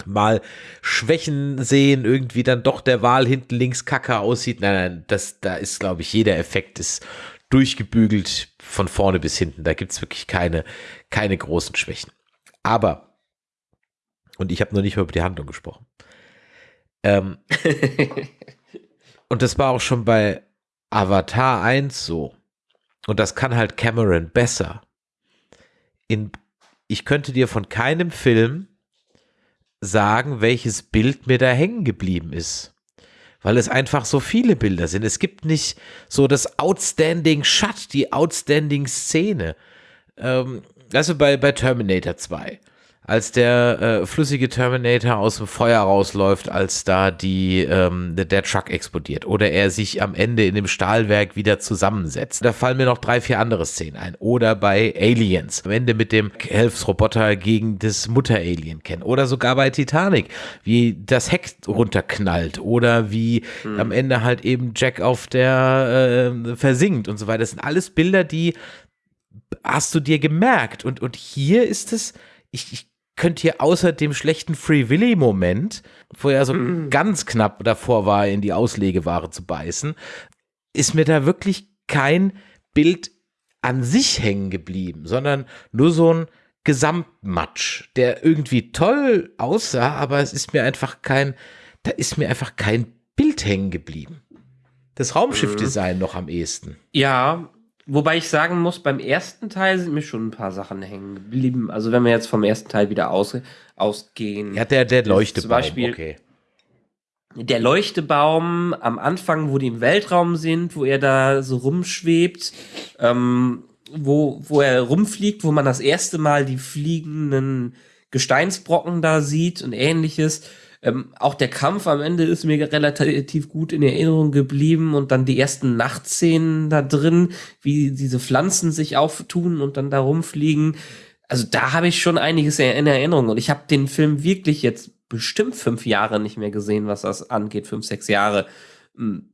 mal Schwächen sehen, irgendwie dann doch der Wal hinten links kacke aussieht. Nein, nein, das, da ist, glaube ich, jeder Effekt ist durchgebügelt von vorne bis hinten. Da gibt es wirklich keine, keine großen Schwächen. Aber, und ich habe noch nicht mal über die Handlung gesprochen. Ähm, und das war auch schon bei Avatar 1 so. Und das kann halt Cameron besser. In, ich könnte dir von keinem Film sagen, welches Bild mir da hängen geblieben ist. Weil es einfach so viele Bilder sind. Es gibt nicht so das Outstanding Shot, die Outstanding Szene. Ähm, also bei, bei Terminator 2 als der äh, flüssige Terminator aus dem Feuer rausläuft, als da die ähm, der Truck explodiert oder er sich am Ende in dem Stahlwerk wieder zusammensetzt. Da fallen mir noch drei, vier andere Szenen ein. Oder bei Aliens, am Ende mit dem Helfsroboter gegen das Mutter-Alien kennen. Oder sogar bei Titanic, wie das Heck runterknallt oder wie hm. am Ende halt eben Jack auf der äh, versinkt und so weiter. Das sind alles Bilder, die hast du dir gemerkt. Und, und hier ist es, ich, ich könnt ihr außer dem schlechten Free Willy-Moment, wo er so mm. ganz knapp davor war, in die Auslegeware zu beißen, ist mir da wirklich kein Bild an sich hängen geblieben, sondern nur so ein Gesamtmatsch, der irgendwie toll aussah, aber es ist mir einfach kein, da ist mir einfach kein Bild hängen geblieben. Das Raumschiffdesign mhm. noch am ehesten. Ja, Wobei ich sagen muss, beim ersten Teil sind mir schon ein paar Sachen hängen geblieben. Also wenn wir jetzt vom ersten Teil wieder aus, ausgehen. Ja, der, der Leuchtebaum, zum Beispiel, okay. der Leuchtebaum am Anfang, wo die im Weltraum sind, wo er da so rumschwebt, ähm, wo, wo er rumfliegt, wo man das erste Mal die fliegenden Gesteinsbrocken da sieht und ähnliches. Ähm, auch der Kampf am Ende ist mir relativ gut in Erinnerung geblieben und dann die ersten Nachtszenen da drin, wie diese Pflanzen sich auftun und dann da rumfliegen. Also da habe ich schon einiges in Erinnerung und ich habe den Film wirklich jetzt bestimmt fünf Jahre nicht mehr gesehen, was das angeht, fünf, sechs Jahre. Hm.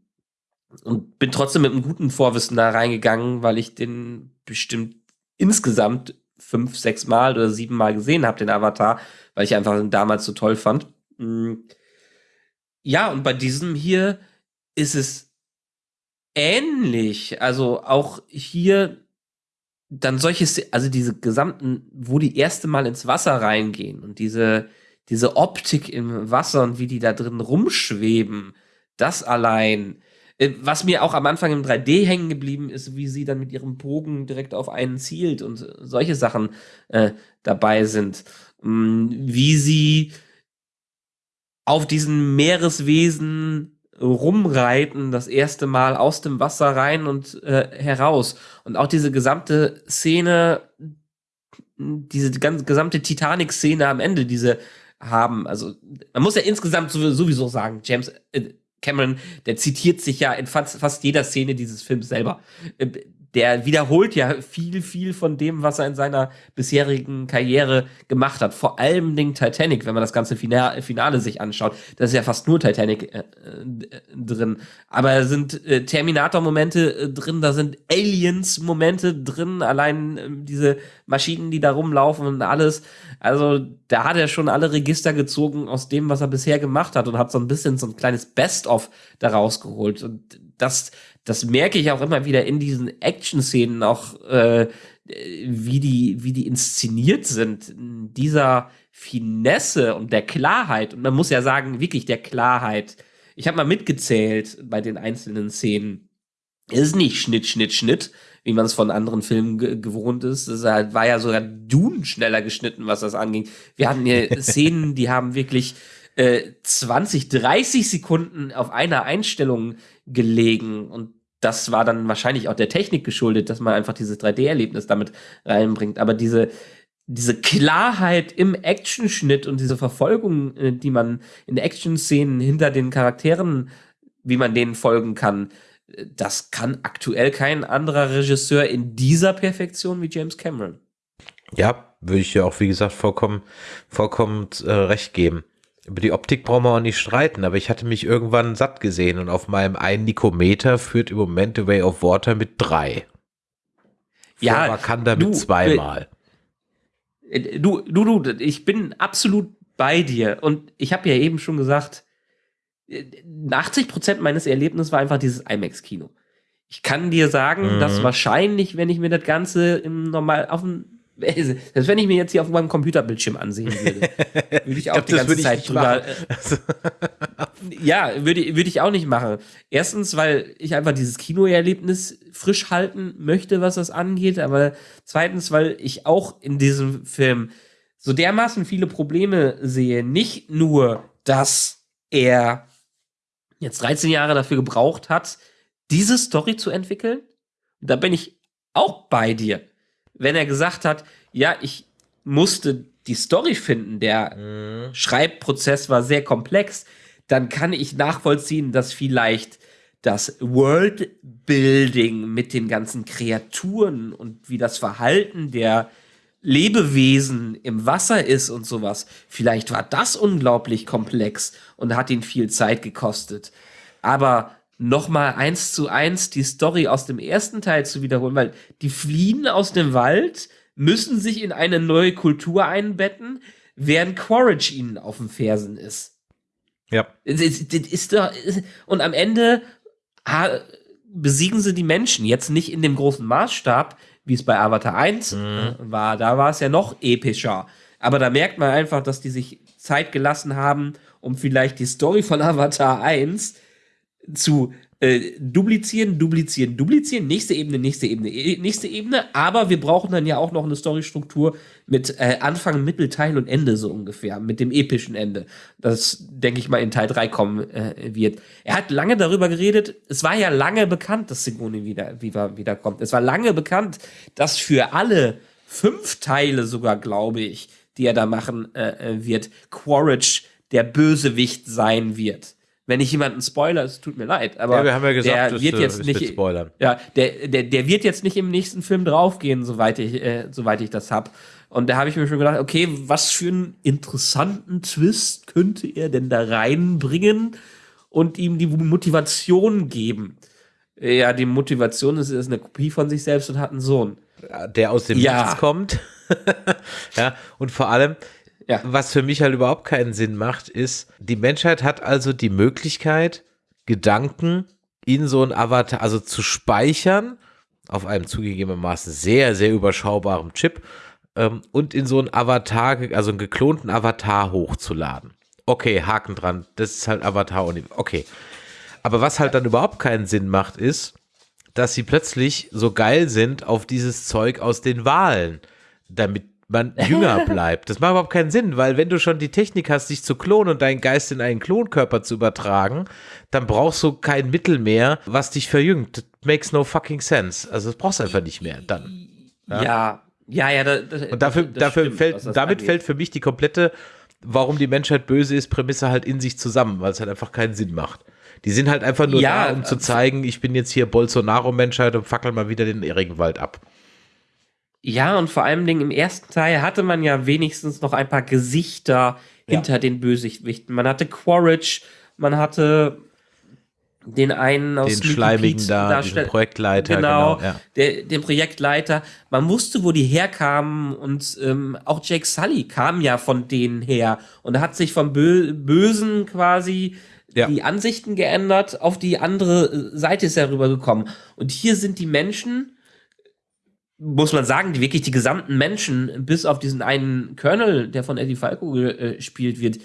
Und bin trotzdem mit einem guten Vorwissen da reingegangen, weil ich den bestimmt insgesamt fünf, sechs Mal oder sieben Mal gesehen habe, den Avatar, weil ich einfach damals so toll fand. Hm. Ja, und bei diesem hier ist es ähnlich. Also auch hier dann solche, also diese gesamten, wo die erste Mal ins Wasser reingehen und diese, diese Optik im Wasser und wie die da drin rumschweben, das allein. Äh, was mir auch am Anfang im 3D hängen geblieben ist, wie sie dann mit ihrem Bogen direkt auf einen zielt und solche Sachen äh, dabei sind. Mm, wie sie auf diesen Meereswesen rumreiten, das erste Mal aus dem Wasser rein und äh, heraus. Und auch diese gesamte Szene, diese ganze gesamte Titanic-Szene am Ende, diese haben. Also man muss ja insgesamt sowieso sagen, James äh, Cameron, der zitiert sich ja in fast, fast jeder Szene dieses Films selber. Der wiederholt ja viel, viel von dem, was er in seiner bisherigen Karriere gemacht hat. Vor allem den Titanic, wenn man das ganze Finale, Finale sich anschaut. Da ist ja fast nur Titanic äh, äh, drin. Aber da sind äh, Terminator-Momente äh, drin, da sind Aliens-Momente drin, allein äh, diese Maschinen, die da rumlaufen und alles. Also da hat er schon alle Register gezogen aus dem, was er bisher gemacht hat und hat so ein bisschen so ein kleines Best-of daraus geholt. Und das das merke ich auch immer wieder in diesen Action-Szenen, auch äh, wie, die, wie die inszeniert sind, dieser Finesse und der Klarheit. Und man muss ja sagen, wirklich der Klarheit. Ich habe mal mitgezählt bei den einzelnen Szenen. Es ist nicht Schnitt, Schnitt, Schnitt, wie man es von anderen Filmen gewohnt ist. Es war ja sogar Dun schneller geschnitten, was das anging. Wir hatten hier Szenen, die haben wirklich äh, 20, 30 Sekunden auf einer Einstellung gelegen und das war dann wahrscheinlich auch der Technik geschuldet, dass man einfach dieses 3D-Erlebnis damit reinbringt. Aber diese, diese Klarheit im Actionschnitt und diese Verfolgung, äh, die man in Action-Szenen hinter den Charakteren, wie man denen folgen kann, äh, das kann aktuell kein anderer Regisseur in dieser Perfektion wie James Cameron. Ja, würde ich ja auch, wie gesagt, vollkommen, vollkommen äh, recht geben. Über die Optik brauchen wir auch nicht streiten, aber ich hatte mich irgendwann satt gesehen und auf meinem einen Nikometer führt im Moment The Way of Water mit drei. Ja, man kann damit zweimal. Äh, du, du, du, ich bin absolut bei dir und ich habe ja eben schon gesagt, 80 äh, Prozent meines Erlebnisses war einfach dieses IMAX-Kino. Ich kann dir sagen, mhm. dass wahrscheinlich, wenn ich mir das Ganze im normal auf dem selbst wenn ich mir jetzt hier auf meinem Computerbildschirm ansehen würde, würde ich auch ich glaub, die ganze Zeit drüber. ja, würde, würde ich auch nicht machen. Erstens, weil ich einfach dieses Kinoerlebnis frisch halten möchte, was das angeht. Aber zweitens, weil ich auch in diesem Film so dermaßen viele Probleme sehe. Nicht nur, dass er jetzt 13 Jahre dafür gebraucht hat, diese Story zu entwickeln. Da bin ich auch bei dir wenn er gesagt hat, ja, ich musste die Story finden, der mhm. Schreibprozess war sehr komplex, dann kann ich nachvollziehen, dass vielleicht das Worldbuilding mit den ganzen Kreaturen und wie das Verhalten der Lebewesen im Wasser ist und sowas, vielleicht war das unglaublich komplex und hat ihn viel Zeit gekostet. Aber nochmal eins zu eins die Story aus dem ersten Teil zu wiederholen, weil die fliehen aus dem Wald, müssen sich in eine neue Kultur einbetten, während Quaritch ihnen auf den Fersen ist. Ja. Ist da, und am Ende besiegen sie die Menschen. Jetzt nicht in dem großen Maßstab, wie es bei Avatar 1 mhm. war. Da war es ja noch epischer. Aber da merkt man einfach, dass die sich Zeit gelassen haben, um vielleicht die Story von Avatar 1 zu äh, duplizieren, duplizieren, duplizieren, nächste Ebene, nächste Ebene, eh, nächste Ebene, aber wir brauchen dann ja auch noch eine Storystruktur mit äh, Anfang, Mittelteil und Ende so ungefähr, mit dem epischen Ende. Das, denke ich mal, in Teil 3 kommen äh, wird. Er hat lange darüber geredet, es war ja lange bekannt, dass Sigourney wieder, wieder, wieder kommt. Es war lange bekannt, dass für alle fünf Teile sogar, glaube ich, die er da machen äh, äh wird, Quaritch der Bösewicht sein wird wenn ich jemanden spoiler, es tut mir leid, aber ja, wir haben ja gesagt, der wird das, jetzt nicht spoilern. Ja, der, der, der wird jetzt nicht im nächsten Film draufgehen, soweit ich, äh, soweit ich das hab. Und da habe ich mir schon gedacht, okay, was für einen interessanten Twist könnte er denn da reinbringen und ihm die Motivation geben? Ja, die Motivation ist, er ist eine Kopie von sich selbst und hat einen Sohn. Der aus dem ja. Nichts kommt. ja, und vor allem, ja. Was für mich halt überhaupt keinen Sinn macht, ist, die Menschheit hat also die Möglichkeit, Gedanken in so ein Avatar, also zu speichern, auf einem zugegebenermaßen sehr, sehr überschaubaren Chip ähm, und in so ein Avatar, also einen geklonten Avatar hochzuladen. Okay, Haken dran, das ist halt Avatar. Okay. Aber was halt dann überhaupt keinen Sinn macht, ist, dass sie plötzlich so geil sind auf dieses Zeug aus den Wahlen, damit man jünger bleibt. Das macht überhaupt keinen Sinn, weil wenn du schon die Technik hast, dich zu klonen und deinen Geist in einen Klonkörper zu übertragen, dann brauchst du kein Mittel mehr, was dich verjüngt. That makes no fucking sense. Also das brauchst du einfach nicht mehr dann. Ja, ja, ja. ja das, das, und dafür, dafür stimmt, fällt, damit angeht. fällt für mich die komplette, warum die Menschheit böse ist, Prämisse halt in sich zusammen, weil es halt einfach keinen Sinn macht. Die sind halt einfach nur ja, da, um zu äh, zeigen, ich bin jetzt hier Bolsonaro-Menschheit und fackel mal wieder den Regenwald ab. Ja, und vor allem Dingen im ersten Teil hatte man ja wenigstens noch ein paar Gesichter ja. hinter den Bösewichten. Man hatte Quaritch, man hatte den einen aus den schleimigen da, den Projektleiter, genau, genau ja. der, den Projektleiter. Man wusste, wo die herkamen und ähm, auch Jake Sully kam ja von denen her und hat sich vom Bö Bösen quasi ja. die Ansichten geändert, auf die andere Seite ist er rübergekommen. Und hier sind die Menschen muss man sagen, die wirklich die gesamten Menschen, bis auf diesen einen Colonel, der von Eddie Falco gespielt äh, wird,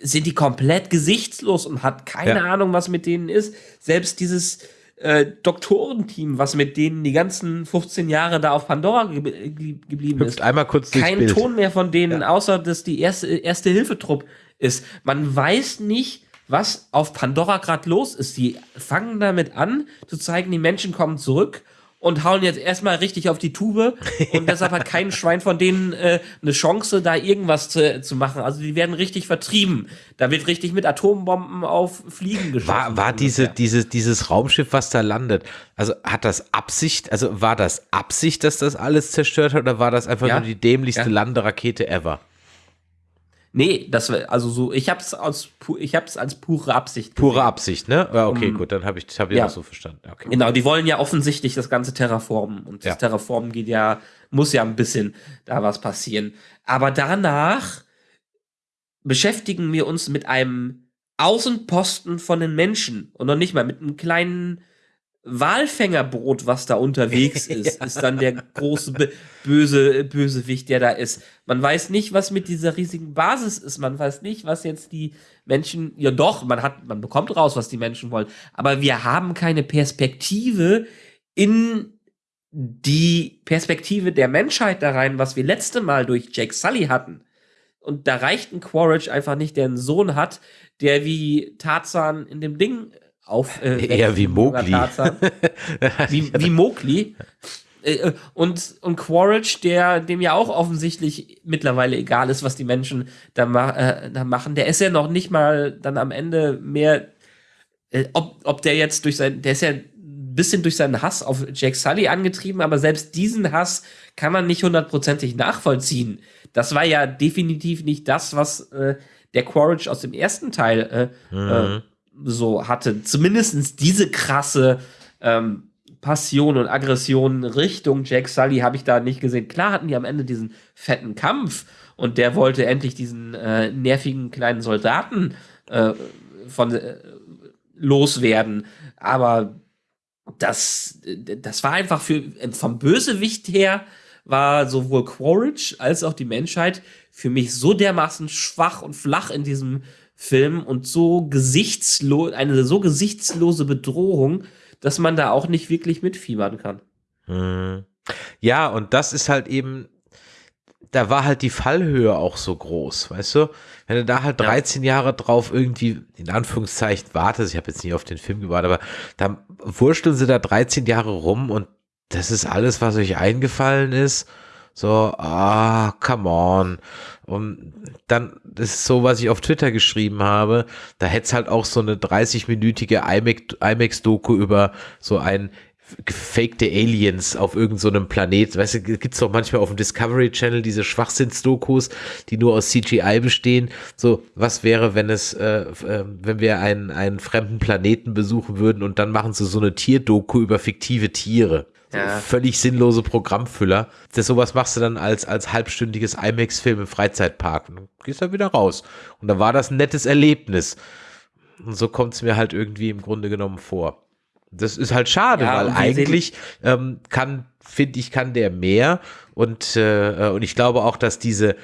sind die komplett gesichtslos und hat keine ja. Ahnung, was mit denen ist. Selbst dieses äh, Doktorenteam, was mit denen die ganzen 15 Jahre da auf Pandora ge geblieben Hüpft ist. einmal kurz Kein Ton mehr von denen, ja. außer dass die erste, erste Hilfetrupp ist. Man weiß nicht, was auf Pandora gerade los ist. Die fangen damit an, zu zeigen, die Menschen kommen zurück und hauen jetzt erstmal richtig auf die Tube und deshalb hat kein Schwein von denen äh, eine Chance, da irgendwas zu, zu machen. Also die werden richtig vertrieben. Da wird richtig mit Atombomben auf Fliegen geschossen. War, war diese, diese, dieses Raumschiff, was da landet, also hat das Absicht, also war das Absicht, dass das alles zerstört hat oder war das einfach ja. nur die dämlichste ja. Landerakete ever? Nee, das also so, ich hab's aus ich hab's als pure Absicht. Gesehen. Pure Absicht, ne? Ja, okay, um, gut, dann habe ich habe ich ja. das so verstanden. Okay. Genau, die wollen ja offensichtlich das ganze Terraformen und das Terraformen geht ja muss ja ein bisschen da was passieren, aber danach beschäftigen wir uns mit einem Außenposten von den Menschen und noch nicht mal mit einem kleinen Walfängerbrot, was da unterwegs ist, ja. ist dann der große böse Bösewicht, der da ist. Man weiß nicht, was mit dieser riesigen Basis ist. Man weiß nicht, was jetzt die Menschen. Ja, doch, man hat, man bekommt raus, was die Menschen wollen. Aber wir haben keine Perspektive in die Perspektive der Menschheit da rein, was wir letzte Mal durch Jake Sully hatten. Und da reicht ein Quaritch einfach nicht, der einen Sohn hat, der wie Tarzan in dem Ding auf. Äh, Eher wie Mowgli. wie, wie Mowgli. Äh, äh, und, und Quaritch, der dem ja auch offensichtlich mittlerweile egal ist, was die Menschen da, ma äh, da machen, der ist ja noch nicht mal dann am Ende mehr, äh, ob, ob der jetzt durch sein, der ist ja ein bisschen durch seinen Hass auf Jack Sully angetrieben, aber selbst diesen Hass kann man nicht hundertprozentig nachvollziehen. Das war ja definitiv nicht das, was äh, der Quaritch aus dem ersten Teil mhm so hatte. Zumindest diese krasse ähm, Passion und Aggression Richtung Jack Sully habe ich da nicht gesehen. Klar hatten die am Ende diesen fetten Kampf und der wollte endlich diesen äh, nervigen kleinen Soldaten äh, von äh, loswerden. Aber das, das war einfach für vom Bösewicht her war sowohl Quaritch als auch die Menschheit für mich so dermaßen schwach und flach in diesem Film und so gesichtslos, eine so gesichtslose Bedrohung, dass man da auch nicht wirklich mitfiebern kann. Hm. Ja, und das ist halt eben, da war halt die Fallhöhe auch so groß, weißt du? Wenn du da halt 13 ja. Jahre drauf irgendwie, in Anführungszeichen, wartest, ich habe jetzt nicht auf den Film gewartet, aber da wursteln sie da 13 Jahre rum und das ist alles, was euch eingefallen ist. So, ah, come on. Und dann, ist so, was ich auf Twitter geschrieben habe, da hätte es halt auch so eine 30-minütige IMAX-Doku über so ein gefakte Aliens auf irgendeinem so Planet. Weißt du, gibt's doch manchmal auf dem Discovery Channel diese Schwachsinnsdokus, die nur aus CGI bestehen. So, was wäre, wenn es, äh, äh, wenn wir einen, einen fremden Planeten besuchen würden und dann machen sie so eine Tierdoku über fiktive Tiere. Ja. völlig sinnlose Programmfüller. Das sowas machst du dann als, als halbstündiges IMAX-Film im Freizeitpark. Und dann gehst du wieder raus. Und dann war das ein nettes Erlebnis. Und so kommt es mir halt irgendwie im Grunde genommen vor. Das ist halt schade, ja, weil eigentlich ähm, kann, finde ich, kann der mehr und, äh, und ich glaube auch, dass diese,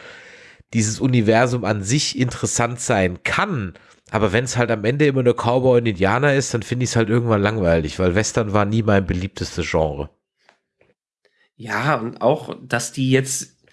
dieses Universum an sich interessant sein kann. Aber wenn es halt am Ende immer nur Cowboy und Indianer ist, dann finde ich es halt irgendwann langweilig, weil Western war nie mein beliebtestes Genre. Ja, und auch, dass die jetzt,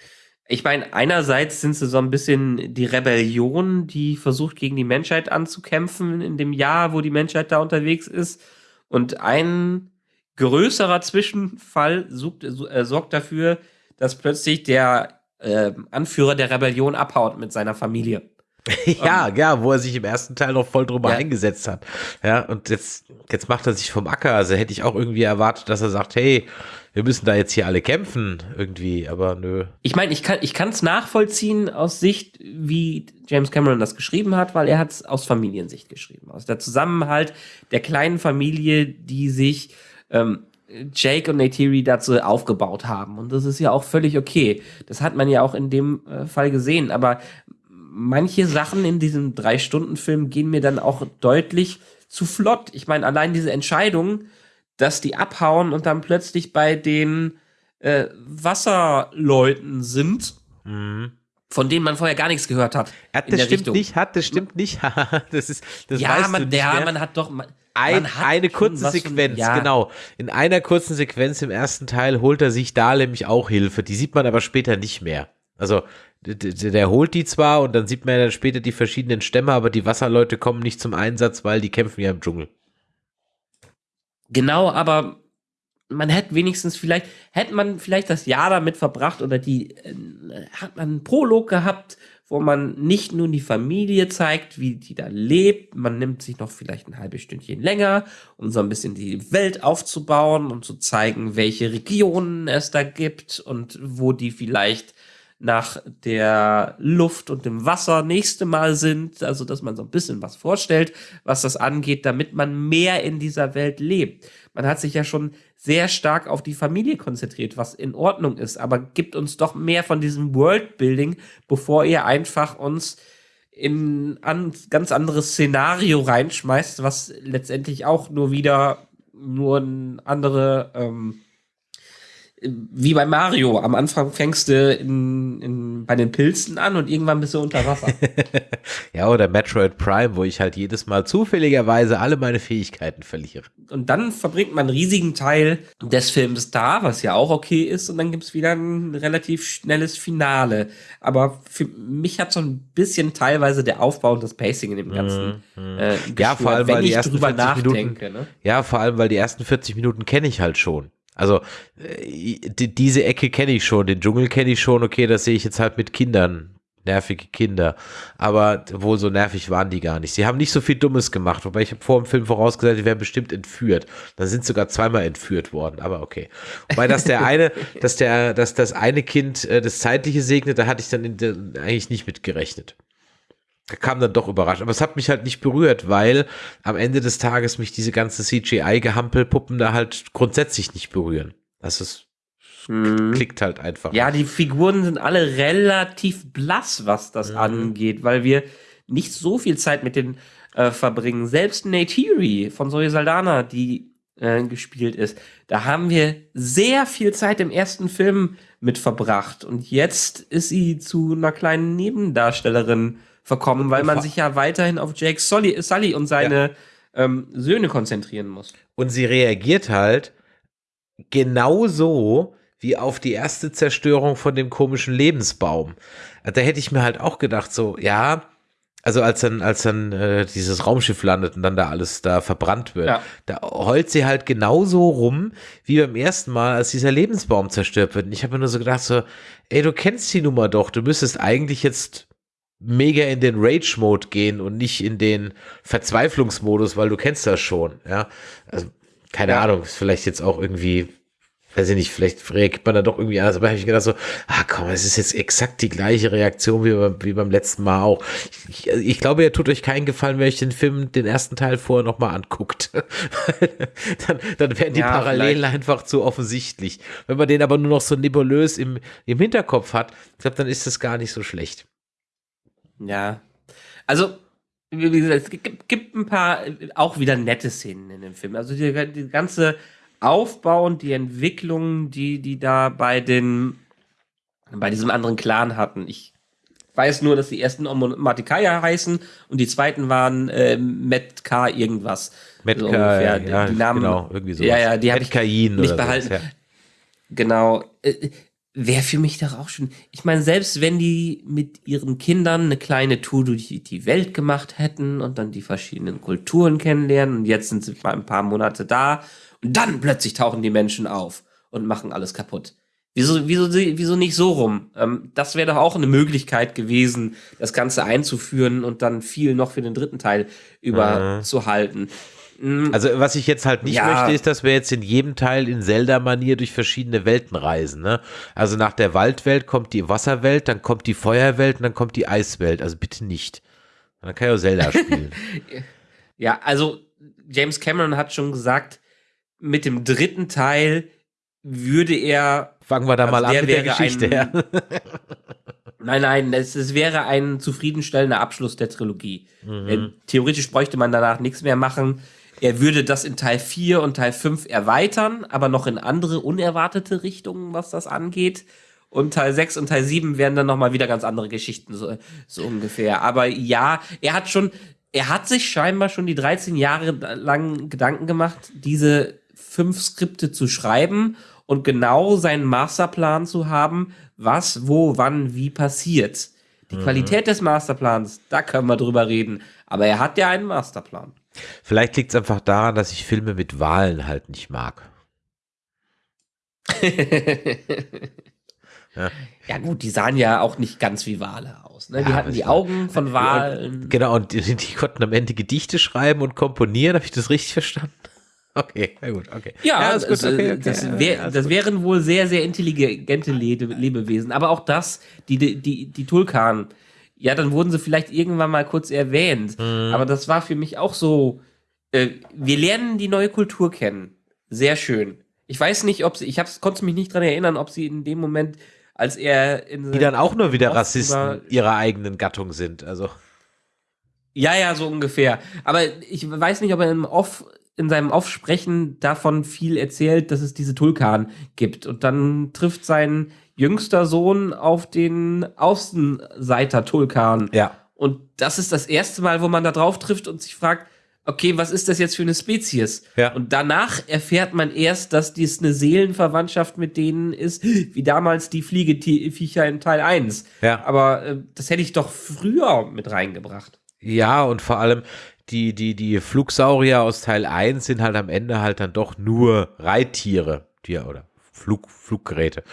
ich meine, einerseits sind sie so ein bisschen die Rebellion, die versucht, gegen die Menschheit anzukämpfen in dem Jahr, wo die Menschheit da unterwegs ist. Und ein größerer Zwischenfall sucht, äh, sorgt dafür, dass plötzlich der äh, Anführer der Rebellion abhaut mit seiner Familie. ja, um, ja, wo er sich im ersten Teil noch voll drüber ja. eingesetzt hat. Ja, und jetzt, jetzt macht er sich vom Acker. Also hätte ich auch irgendwie erwartet, dass er sagt, hey, wir müssen da jetzt hier alle kämpfen, irgendwie, aber nö. Ich meine, ich kann ich es nachvollziehen aus Sicht, wie James Cameron das geschrieben hat, weil er hat es aus Familiensicht geschrieben. Aus der Zusammenhalt der kleinen Familie, die sich ähm, Jake und Neytiri dazu aufgebaut haben. Und das ist ja auch völlig okay. Das hat man ja auch in dem äh, Fall gesehen. Aber manche Sachen in diesem Drei-Stunden-Film gehen mir dann auch deutlich zu flott. Ich meine, allein diese Entscheidung, dass die abhauen und dann plötzlich bei den äh, Wasserleuten sind, mhm. von denen man vorher gar nichts gehört hat. Ja, das stimmt Richtung. nicht, hat, das stimmt nicht. das ist, das ja, weißt man, du nicht ja, mehr. man hat doch. Man, ein, hat eine kurze Sequenz, ja. genau. In einer kurzen Sequenz im ersten Teil holt er sich da nämlich auch Hilfe. Die sieht man aber später nicht mehr. Also der, der holt die zwar und dann sieht man ja dann später die verschiedenen Stämme, aber die Wasserleute kommen nicht zum Einsatz, weil die kämpfen ja im Dschungel. Genau, aber man hätte wenigstens vielleicht, hätte man vielleicht das Jahr damit verbracht oder die, äh, hat man einen Prolog gehabt, wo man nicht nur die Familie zeigt, wie die da lebt, man nimmt sich noch vielleicht ein halbes Stündchen länger, um so ein bisschen die Welt aufzubauen und zu zeigen, welche Regionen es da gibt und wo die vielleicht nach der Luft und dem Wasser nächste Mal sind, also dass man so ein bisschen was vorstellt, was das angeht, damit man mehr in dieser Welt lebt. Man hat sich ja schon sehr stark auf die Familie konzentriert, was in Ordnung ist, aber gibt uns doch mehr von diesem Worldbuilding, bevor ihr einfach uns in ein ganz anderes Szenario reinschmeißt, was letztendlich auch nur wieder nur ein andere ähm, wie bei Mario. Am Anfang fängst du in, in, bei den Pilzen an und irgendwann bist du unter Wasser. ja, oder Metroid Prime, wo ich halt jedes Mal zufälligerweise alle meine Fähigkeiten verliere. Und dann verbringt man einen riesigen Teil des Films da, was ja auch okay ist, und dann gibt's wieder ein relativ schnelles Finale. Aber für mich hat so ein bisschen teilweise der Aufbau und das Pacing in dem Ganzen. Mhm. Äh, ja, vor allem, weil die ersten 40 Minuten, ne? Ja, vor allem, weil die ersten 40 Minuten kenne ich halt schon. Also äh, die, diese Ecke kenne ich schon, den Dschungel kenne ich schon, okay, das sehe ich jetzt halt mit Kindern, nervige Kinder. Aber wohl so nervig waren die gar nicht. Sie haben nicht so viel Dummes gemacht, wobei ich habe vor dem Film vorausgesagt, die werden bestimmt entführt. Da sind sogar zweimal entführt worden, aber okay. Wobei, dass der eine, dass der, dass das eine Kind äh, das Zeitliche segnet, da hatte ich dann der, eigentlich nicht mit gerechnet kam dann doch überrascht. Aber es hat mich halt nicht berührt, weil am Ende des Tages mich diese ganze CGI-Gehampelpuppen da halt grundsätzlich nicht berühren. Das ist hm. klickt halt einfach. Ja, die Figuren sind alle relativ blass, was das mhm. angeht, weil wir nicht so viel Zeit mit denen äh, verbringen. Selbst Neytiri von Zoe Saldana, die äh, gespielt ist. Da haben wir sehr viel Zeit im ersten Film mit verbracht. Und jetzt ist sie zu einer kleinen Nebendarstellerin verkommen, weil man sich ja weiterhin auf Jake Sully, Sully und seine ja. ähm, Söhne konzentrieren muss. Und sie reagiert halt genauso wie auf die erste Zerstörung von dem komischen Lebensbaum. Da hätte ich mir halt auch gedacht, so, ja, also als dann, als dann äh, dieses Raumschiff landet und dann da alles da verbrannt wird, ja. da heult sie halt genauso rum wie beim ersten Mal, als dieser Lebensbaum zerstört wird. Und ich habe mir nur so gedacht, so, ey, du kennst die Nummer doch, du müsstest eigentlich jetzt mega in den Rage-Mode gehen und nicht in den Verzweiflungsmodus, weil du kennst das schon, ja. Also, keine ja. Ahnung, ist vielleicht jetzt auch irgendwie weiß ich nicht, vielleicht reagiert man da doch irgendwie anders, aber habe ich gedacht so, ah komm, es ist jetzt exakt die gleiche Reaktion wie, beim, wie beim letzten Mal auch. Ich, ich, glaube, ihr tut euch keinen Gefallen, wenn euch den Film, den ersten Teil vorher nochmal anguckt. dann, dann werden die ja, Parallelen vielleicht. einfach zu offensichtlich. Wenn man den aber nur noch so nebulös im, im Hinterkopf hat, ich glaube, dann ist das gar nicht so schlecht. Ja, also wie gesagt, es gibt, gibt ein paar auch wieder nette Szenen in dem Film. Also die, die ganze Aufbau und die Entwicklung, die die da bei den bei diesem anderen Clan hatten. Ich weiß nur, dass die ersten Matikaya heißen und die zweiten waren äh, Metka irgendwas. Metka, so ja, die, die Namen, genau, irgendwie so. Ja, ja, die habe ich nicht behalten. So, ja. Genau. Wäre für mich doch auch schon. Ich meine, selbst wenn die mit ihren Kindern eine kleine Tour durch die Welt gemacht hätten und dann die verschiedenen Kulturen kennenlernen und jetzt sind sie mal ein paar Monate da und dann plötzlich tauchen die Menschen auf und machen alles kaputt. Wieso, wieso, wieso nicht so rum? Ähm, das wäre doch auch eine Möglichkeit gewesen, das Ganze einzuführen und dann viel noch für den dritten Teil überzuhalten. Mhm. Also was ich jetzt halt nicht ja. möchte, ist, dass wir jetzt in jedem Teil in Zelda-Manier durch verschiedene Welten reisen. Ne? Also nach der Waldwelt kommt die Wasserwelt, dann kommt die Feuerwelt und dann kommt die Eiswelt. Also bitte nicht. Dann kann ich auch Zelda spielen. ja, also James Cameron hat schon gesagt, mit dem dritten Teil würde er. Fangen wir da also mal an mit der Geschichte. Ein, ja. nein, nein, es, es, wäre ein zufriedenstellender Abschluss der Trilogie. Mhm. Theoretisch bräuchte man danach nichts mehr machen. Er würde das in Teil 4 und Teil 5 erweitern, aber noch in andere unerwartete Richtungen, was das angeht. Und Teil 6 und Teil 7 wären dann nochmal wieder ganz andere Geschichten, so, so ungefähr. Aber ja, er hat schon, er hat sich scheinbar schon die 13 Jahre lang Gedanken gemacht, diese fünf Skripte zu schreiben und genau seinen Masterplan zu haben, was, wo, wann, wie passiert. Die mhm. Qualität des Masterplans, da können wir drüber reden. Aber er hat ja einen Masterplan. Vielleicht liegt es einfach daran, dass ich Filme mit Wahlen halt nicht mag. ja. ja. gut, die sahen ja auch nicht ganz wie Wale aus. Ne? Die ja, hatten die Augen von Walen. Genau, und die, die, konnten am Ende Gedichte schreiben und komponieren. Habe ich das richtig verstanden? Okay, na gut, okay. Ja, ja das, okay, okay. das, wär, das wären wohl sehr, sehr intelligente Lebewesen. Aber auch das, die, die, die Tulkan, ja, dann wurden sie vielleicht irgendwann mal kurz erwähnt. Mhm. Aber das war für mich auch so, äh, wir lernen die neue Kultur kennen. Sehr schön. Ich weiß nicht, ob sie, ich hab's, konnte mich nicht dran erinnern, ob sie in dem Moment, als er in Die dann auch nur wieder Rassisten ihrer eigenen Gattung sind, also. Ja, ja, so ungefähr. Aber ich weiß nicht, ob er im Off in seinem Aufsprechen davon viel erzählt, dass es diese Tulkan gibt. Und dann trifft sein jüngster Sohn auf den Außenseiter Tulkan. Ja. Und das ist das erste Mal, wo man da drauf trifft und sich fragt, okay, was ist das jetzt für eine Spezies? Ja. Und danach erfährt man erst, dass dies eine Seelenverwandtschaft mit denen ist, wie damals die Fliegeviecher in Teil 1. Ja. Aber äh, das hätte ich doch früher mit reingebracht. Ja, und vor allem, die, die, die Flugsaurier aus Teil 1 sind halt am Ende halt dann doch nur Reittiere, die, oder Flug, Fluggeräte.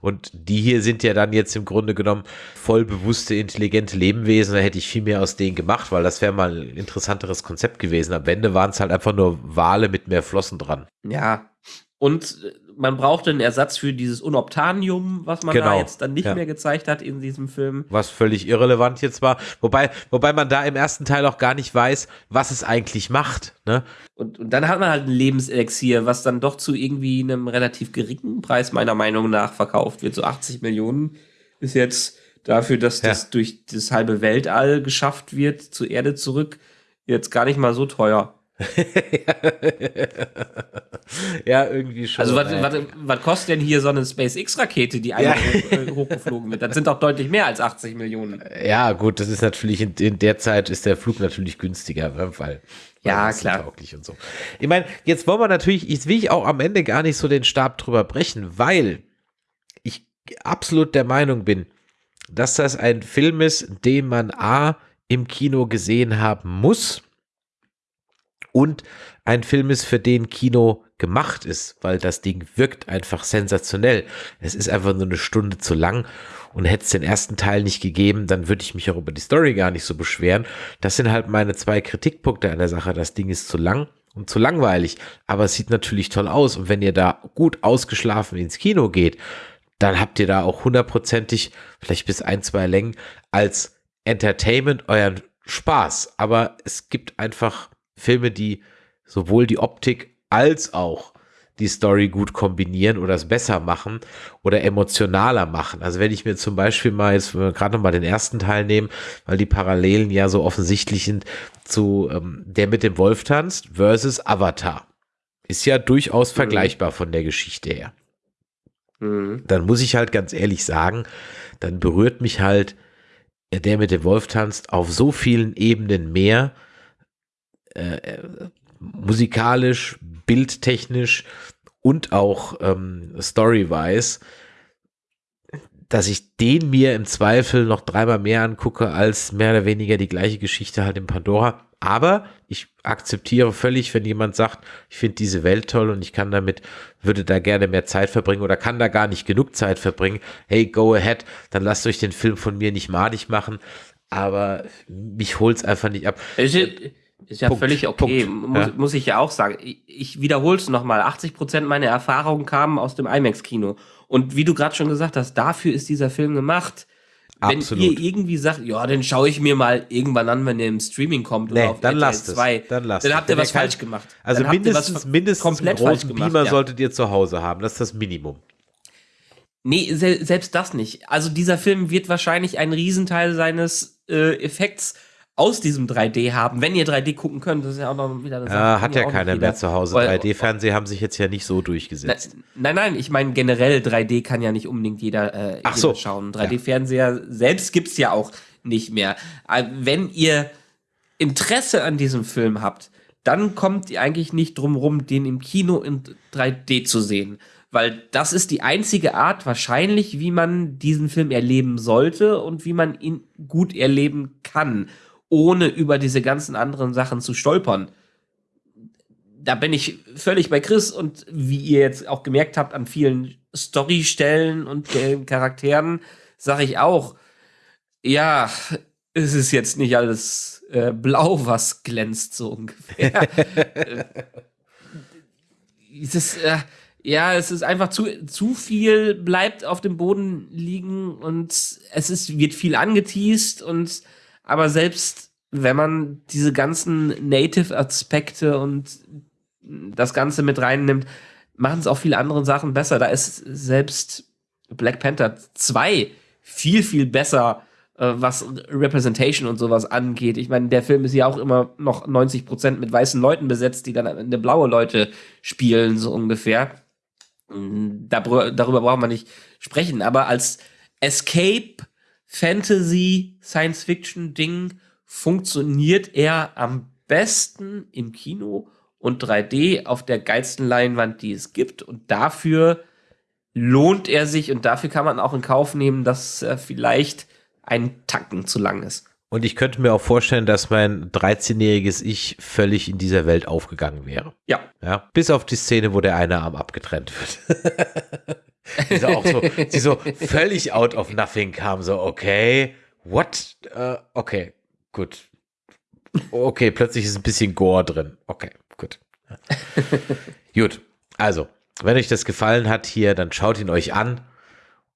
Und die hier sind ja dann jetzt im Grunde genommen voll bewusste, intelligente Lebewesen. Da hätte ich viel mehr aus denen gemacht, weil das wäre mal ein interessanteres Konzept gewesen. Am Ende waren es halt einfach nur Wale mit mehr Flossen dran. Ja. Und äh, man brauchte einen Ersatz für dieses Unobtanium, was man genau. da jetzt dann nicht ja. mehr gezeigt hat in diesem Film. Was völlig irrelevant jetzt war. Wobei, wobei man da im ersten Teil auch gar nicht weiß, was es eigentlich macht. Ne? Und, und dann hat man halt ein Lebenselixier, was dann doch zu irgendwie einem relativ geringen Preis meiner Meinung nach verkauft wird. So 80 Millionen ist jetzt dafür, dass ja. das durch das halbe Weltall geschafft wird, zur Erde zurück, jetzt gar nicht mal so teuer. ja, irgendwie schon. Also, was, kostet denn hier so eine SpaceX-Rakete, die einmal ja. äh, hochgeflogen wird? Das sind doch deutlich mehr als 80 Millionen. Ja, gut, das ist natürlich in, in der Zeit ist der Flug natürlich günstiger, ne, weil. Ja, klar. Tauglich und so. Ich meine, jetzt wollen wir natürlich, jetzt will ich auch am Ende gar nicht so den Stab drüber brechen, weil ich absolut der Meinung bin, dass das ein Film ist, den man A im Kino gesehen haben muss und ein Film ist, für den Kino gemacht ist, weil das Ding wirkt einfach sensationell. Es ist einfach nur eine Stunde zu lang und hätte es den ersten Teil nicht gegeben, dann würde ich mich auch über die Story gar nicht so beschweren. Das sind halt meine zwei Kritikpunkte an der Sache. Das Ding ist zu lang und zu langweilig, aber es sieht natürlich toll aus und wenn ihr da gut ausgeschlafen ins Kino geht, dann habt ihr da auch hundertprozentig, vielleicht bis ein, zwei Längen, als Entertainment euren Spaß. Aber es gibt einfach Filme, die sowohl die Optik als auch die Story gut kombinieren oder es besser machen oder emotionaler machen. Also wenn ich mir zum Beispiel mal jetzt gerade noch mal den ersten Teil nehmen, weil die Parallelen ja so offensichtlich sind zu ähm, der mit dem Wolf tanzt versus Avatar. Ist ja durchaus mhm. vergleichbar von der Geschichte her. Mhm. Dann muss ich halt ganz ehrlich sagen, dann berührt mich halt der mit dem Wolf tanzt auf so vielen Ebenen mehr, äh, musikalisch, bildtechnisch und auch ähm, story-wise, dass ich den mir im Zweifel noch dreimal mehr angucke als mehr oder weniger die gleiche Geschichte halt in Pandora. Aber ich akzeptiere völlig, wenn jemand sagt, ich finde diese Welt toll und ich kann damit, würde da gerne mehr Zeit verbringen oder kann da gar nicht genug Zeit verbringen. Hey, go ahead, dann lasst euch den Film von mir nicht madig machen. Aber mich holt es einfach nicht ab. Ist, ist ja Punkt, völlig okay, muss, ja. muss, ich ja auch sagen. Ich, ich wiederhole es nochmal. 80 Prozent meiner Erfahrungen kamen aus dem IMAX-Kino. Und wie du gerade schon gesagt hast, dafür ist dieser Film gemacht. Absolut. Wenn ihr irgendwie sagt, ja, dann schaue ich mir mal irgendwann an, wenn der im Streaming kommt nee, oder auf dann lasst 2, es. Dann, lasst dann habt ihr was falsch gemacht. Also dann mindestens, mindestens komplett einen großen gemacht, Beamer ja. solltet ihr zu Hause haben. Das ist das Minimum. Nee, se selbst das nicht. Also dieser Film wird wahrscheinlich einen Riesenteil seines äh, Effekts aus diesem 3D haben, wenn ihr 3D gucken könnt. Das ist ja auch noch wieder Sache. Ja, hat ja keiner mehr zu Hause. 3D-Fernseher haben sich jetzt ja nicht so durchgesetzt. nein, nein, ich meine generell 3D kann ja nicht unbedingt jeder, äh, Ach so. schauen. 3D-Fernseher ja. selbst gibt's ja auch nicht mehr. Äh, wenn ihr Interesse an diesem Film habt, dann kommt ihr eigentlich nicht drum rum, den im Kino in 3D zu sehen. Weil das ist die einzige Art wahrscheinlich, wie man diesen Film erleben sollte und wie man ihn gut erleben kann ohne über diese ganzen anderen Sachen zu stolpern. Da bin ich völlig bei Chris und wie ihr jetzt auch gemerkt habt an vielen Storystellen und Charakteren, sage ich auch, ja, es ist jetzt nicht alles äh, blau, was glänzt, so ungefähr. es ist, äh, ja, es ist einfach zu, zu viel bleibt auf dem Boden liegen und es ist, wird viel angeteased und aber selbst wenn man diese ganzen Native-Aspekte und das Ganze mit reinnimmt, machen es auch viele andere Sachen besser. Da ist selbst Black Panther 2 viel, viel besser, äh, was Representation und sowas angeht. Ich meine, der Film ist ja auch immer noch 90 Prozent mit weißen Leuten besetzt, die dann eine blaue Leute spielen, so ungefähr. Da, darüber braucht man nicht sprechen. Aber als Escape, Fantasy, Science-Fiction-Ding funktioniert er am besten im Kino und 3D auf der geilsten Leinwand, die es gibt. Und dafür lohnt er sich und dafür kann man auch in Kauf nehmen, dass er vielleicht ein Tacken zu lang ist. Und ich könnte mir auch vorstellen, dass mein 13-jähriges Ich völlig in dieser Welt aufgegangen wäre. Ja. ja. Bis auf die Szene, wo der eine Arm abgetrennt wird. die so auch so, die so völlig out of nothing kam, so, okay, what? Uh, okay, Gut. Okay, plötzlich ist ein bisschen Gore drin. Okay, gut. gut. Also, wenn euch das gefallen hat hier, dann schaut ihn euch an.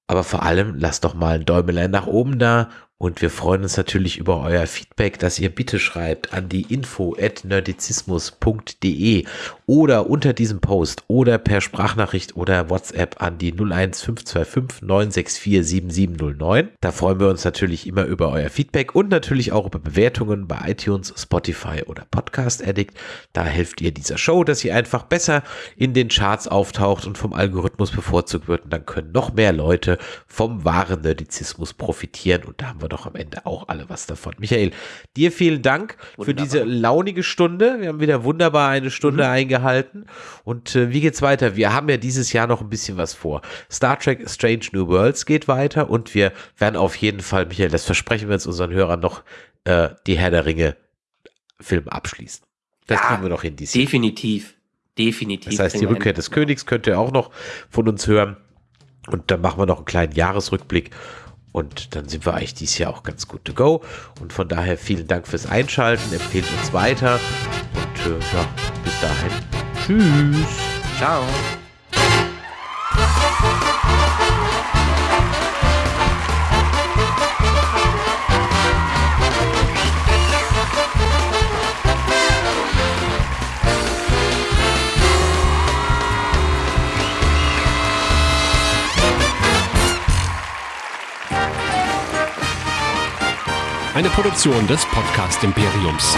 Aber vor allem lasst doch mal ein Däumelein nach oben da Und wir freuen uns natürlich über euer Feedback, das ihr bitte schreibt an die info at nerdizismus.de oder unter diesem Post oder per Sprachnachricht oder WhatsApp an die 01525 964 7709. Da freuen wir uns natürlich immer über euer Feedback und natürlich auch über Bewertungen bei iTunes, Spotify oder Podcast Addict. Da helft ihr dieser Show, dass sie einfach besser in den Charts auftaucht und vom Algorithmus bevorzugt wird. Und dann können noch mehr Leute vom wahren Nerdizismus profitieren. Und da haben wir doch am Ende auch alle was davon. Michael, dir vielen Dank Wunderbar. für diese launige Stunde. Wir haben wieder wunderbar eine Stunde mhm. eingehalten. Und äh, wie geht's weiter? Wir haben ja dieses Jahr noch ein bisschen was vor. Star Trek Strange New Worlds geht weiter und wir werden auf jeden Fall, Michael, das versprechen wir jetzt unseren Hörern noch, äh, die Herr der Ringe Filme abschließen. Das ja, kriegen wir noch hin dieses Definitiv. Definitiv. Das heißt, die Rückkehr des Königs könnt ihr auch noch von uns hören. Und dann machen wir noch einen kleinen Jahresrückblick. Und dann sind wir eigentlich dieses Jahr auch ganz gut to go. Und von daher vielen Dank fürs Einschalten. Empfehlt uns weiter. Und äh, ja, bis dahin. Tschüss. Ciao. Eine Produktion des Podcast Imperiums.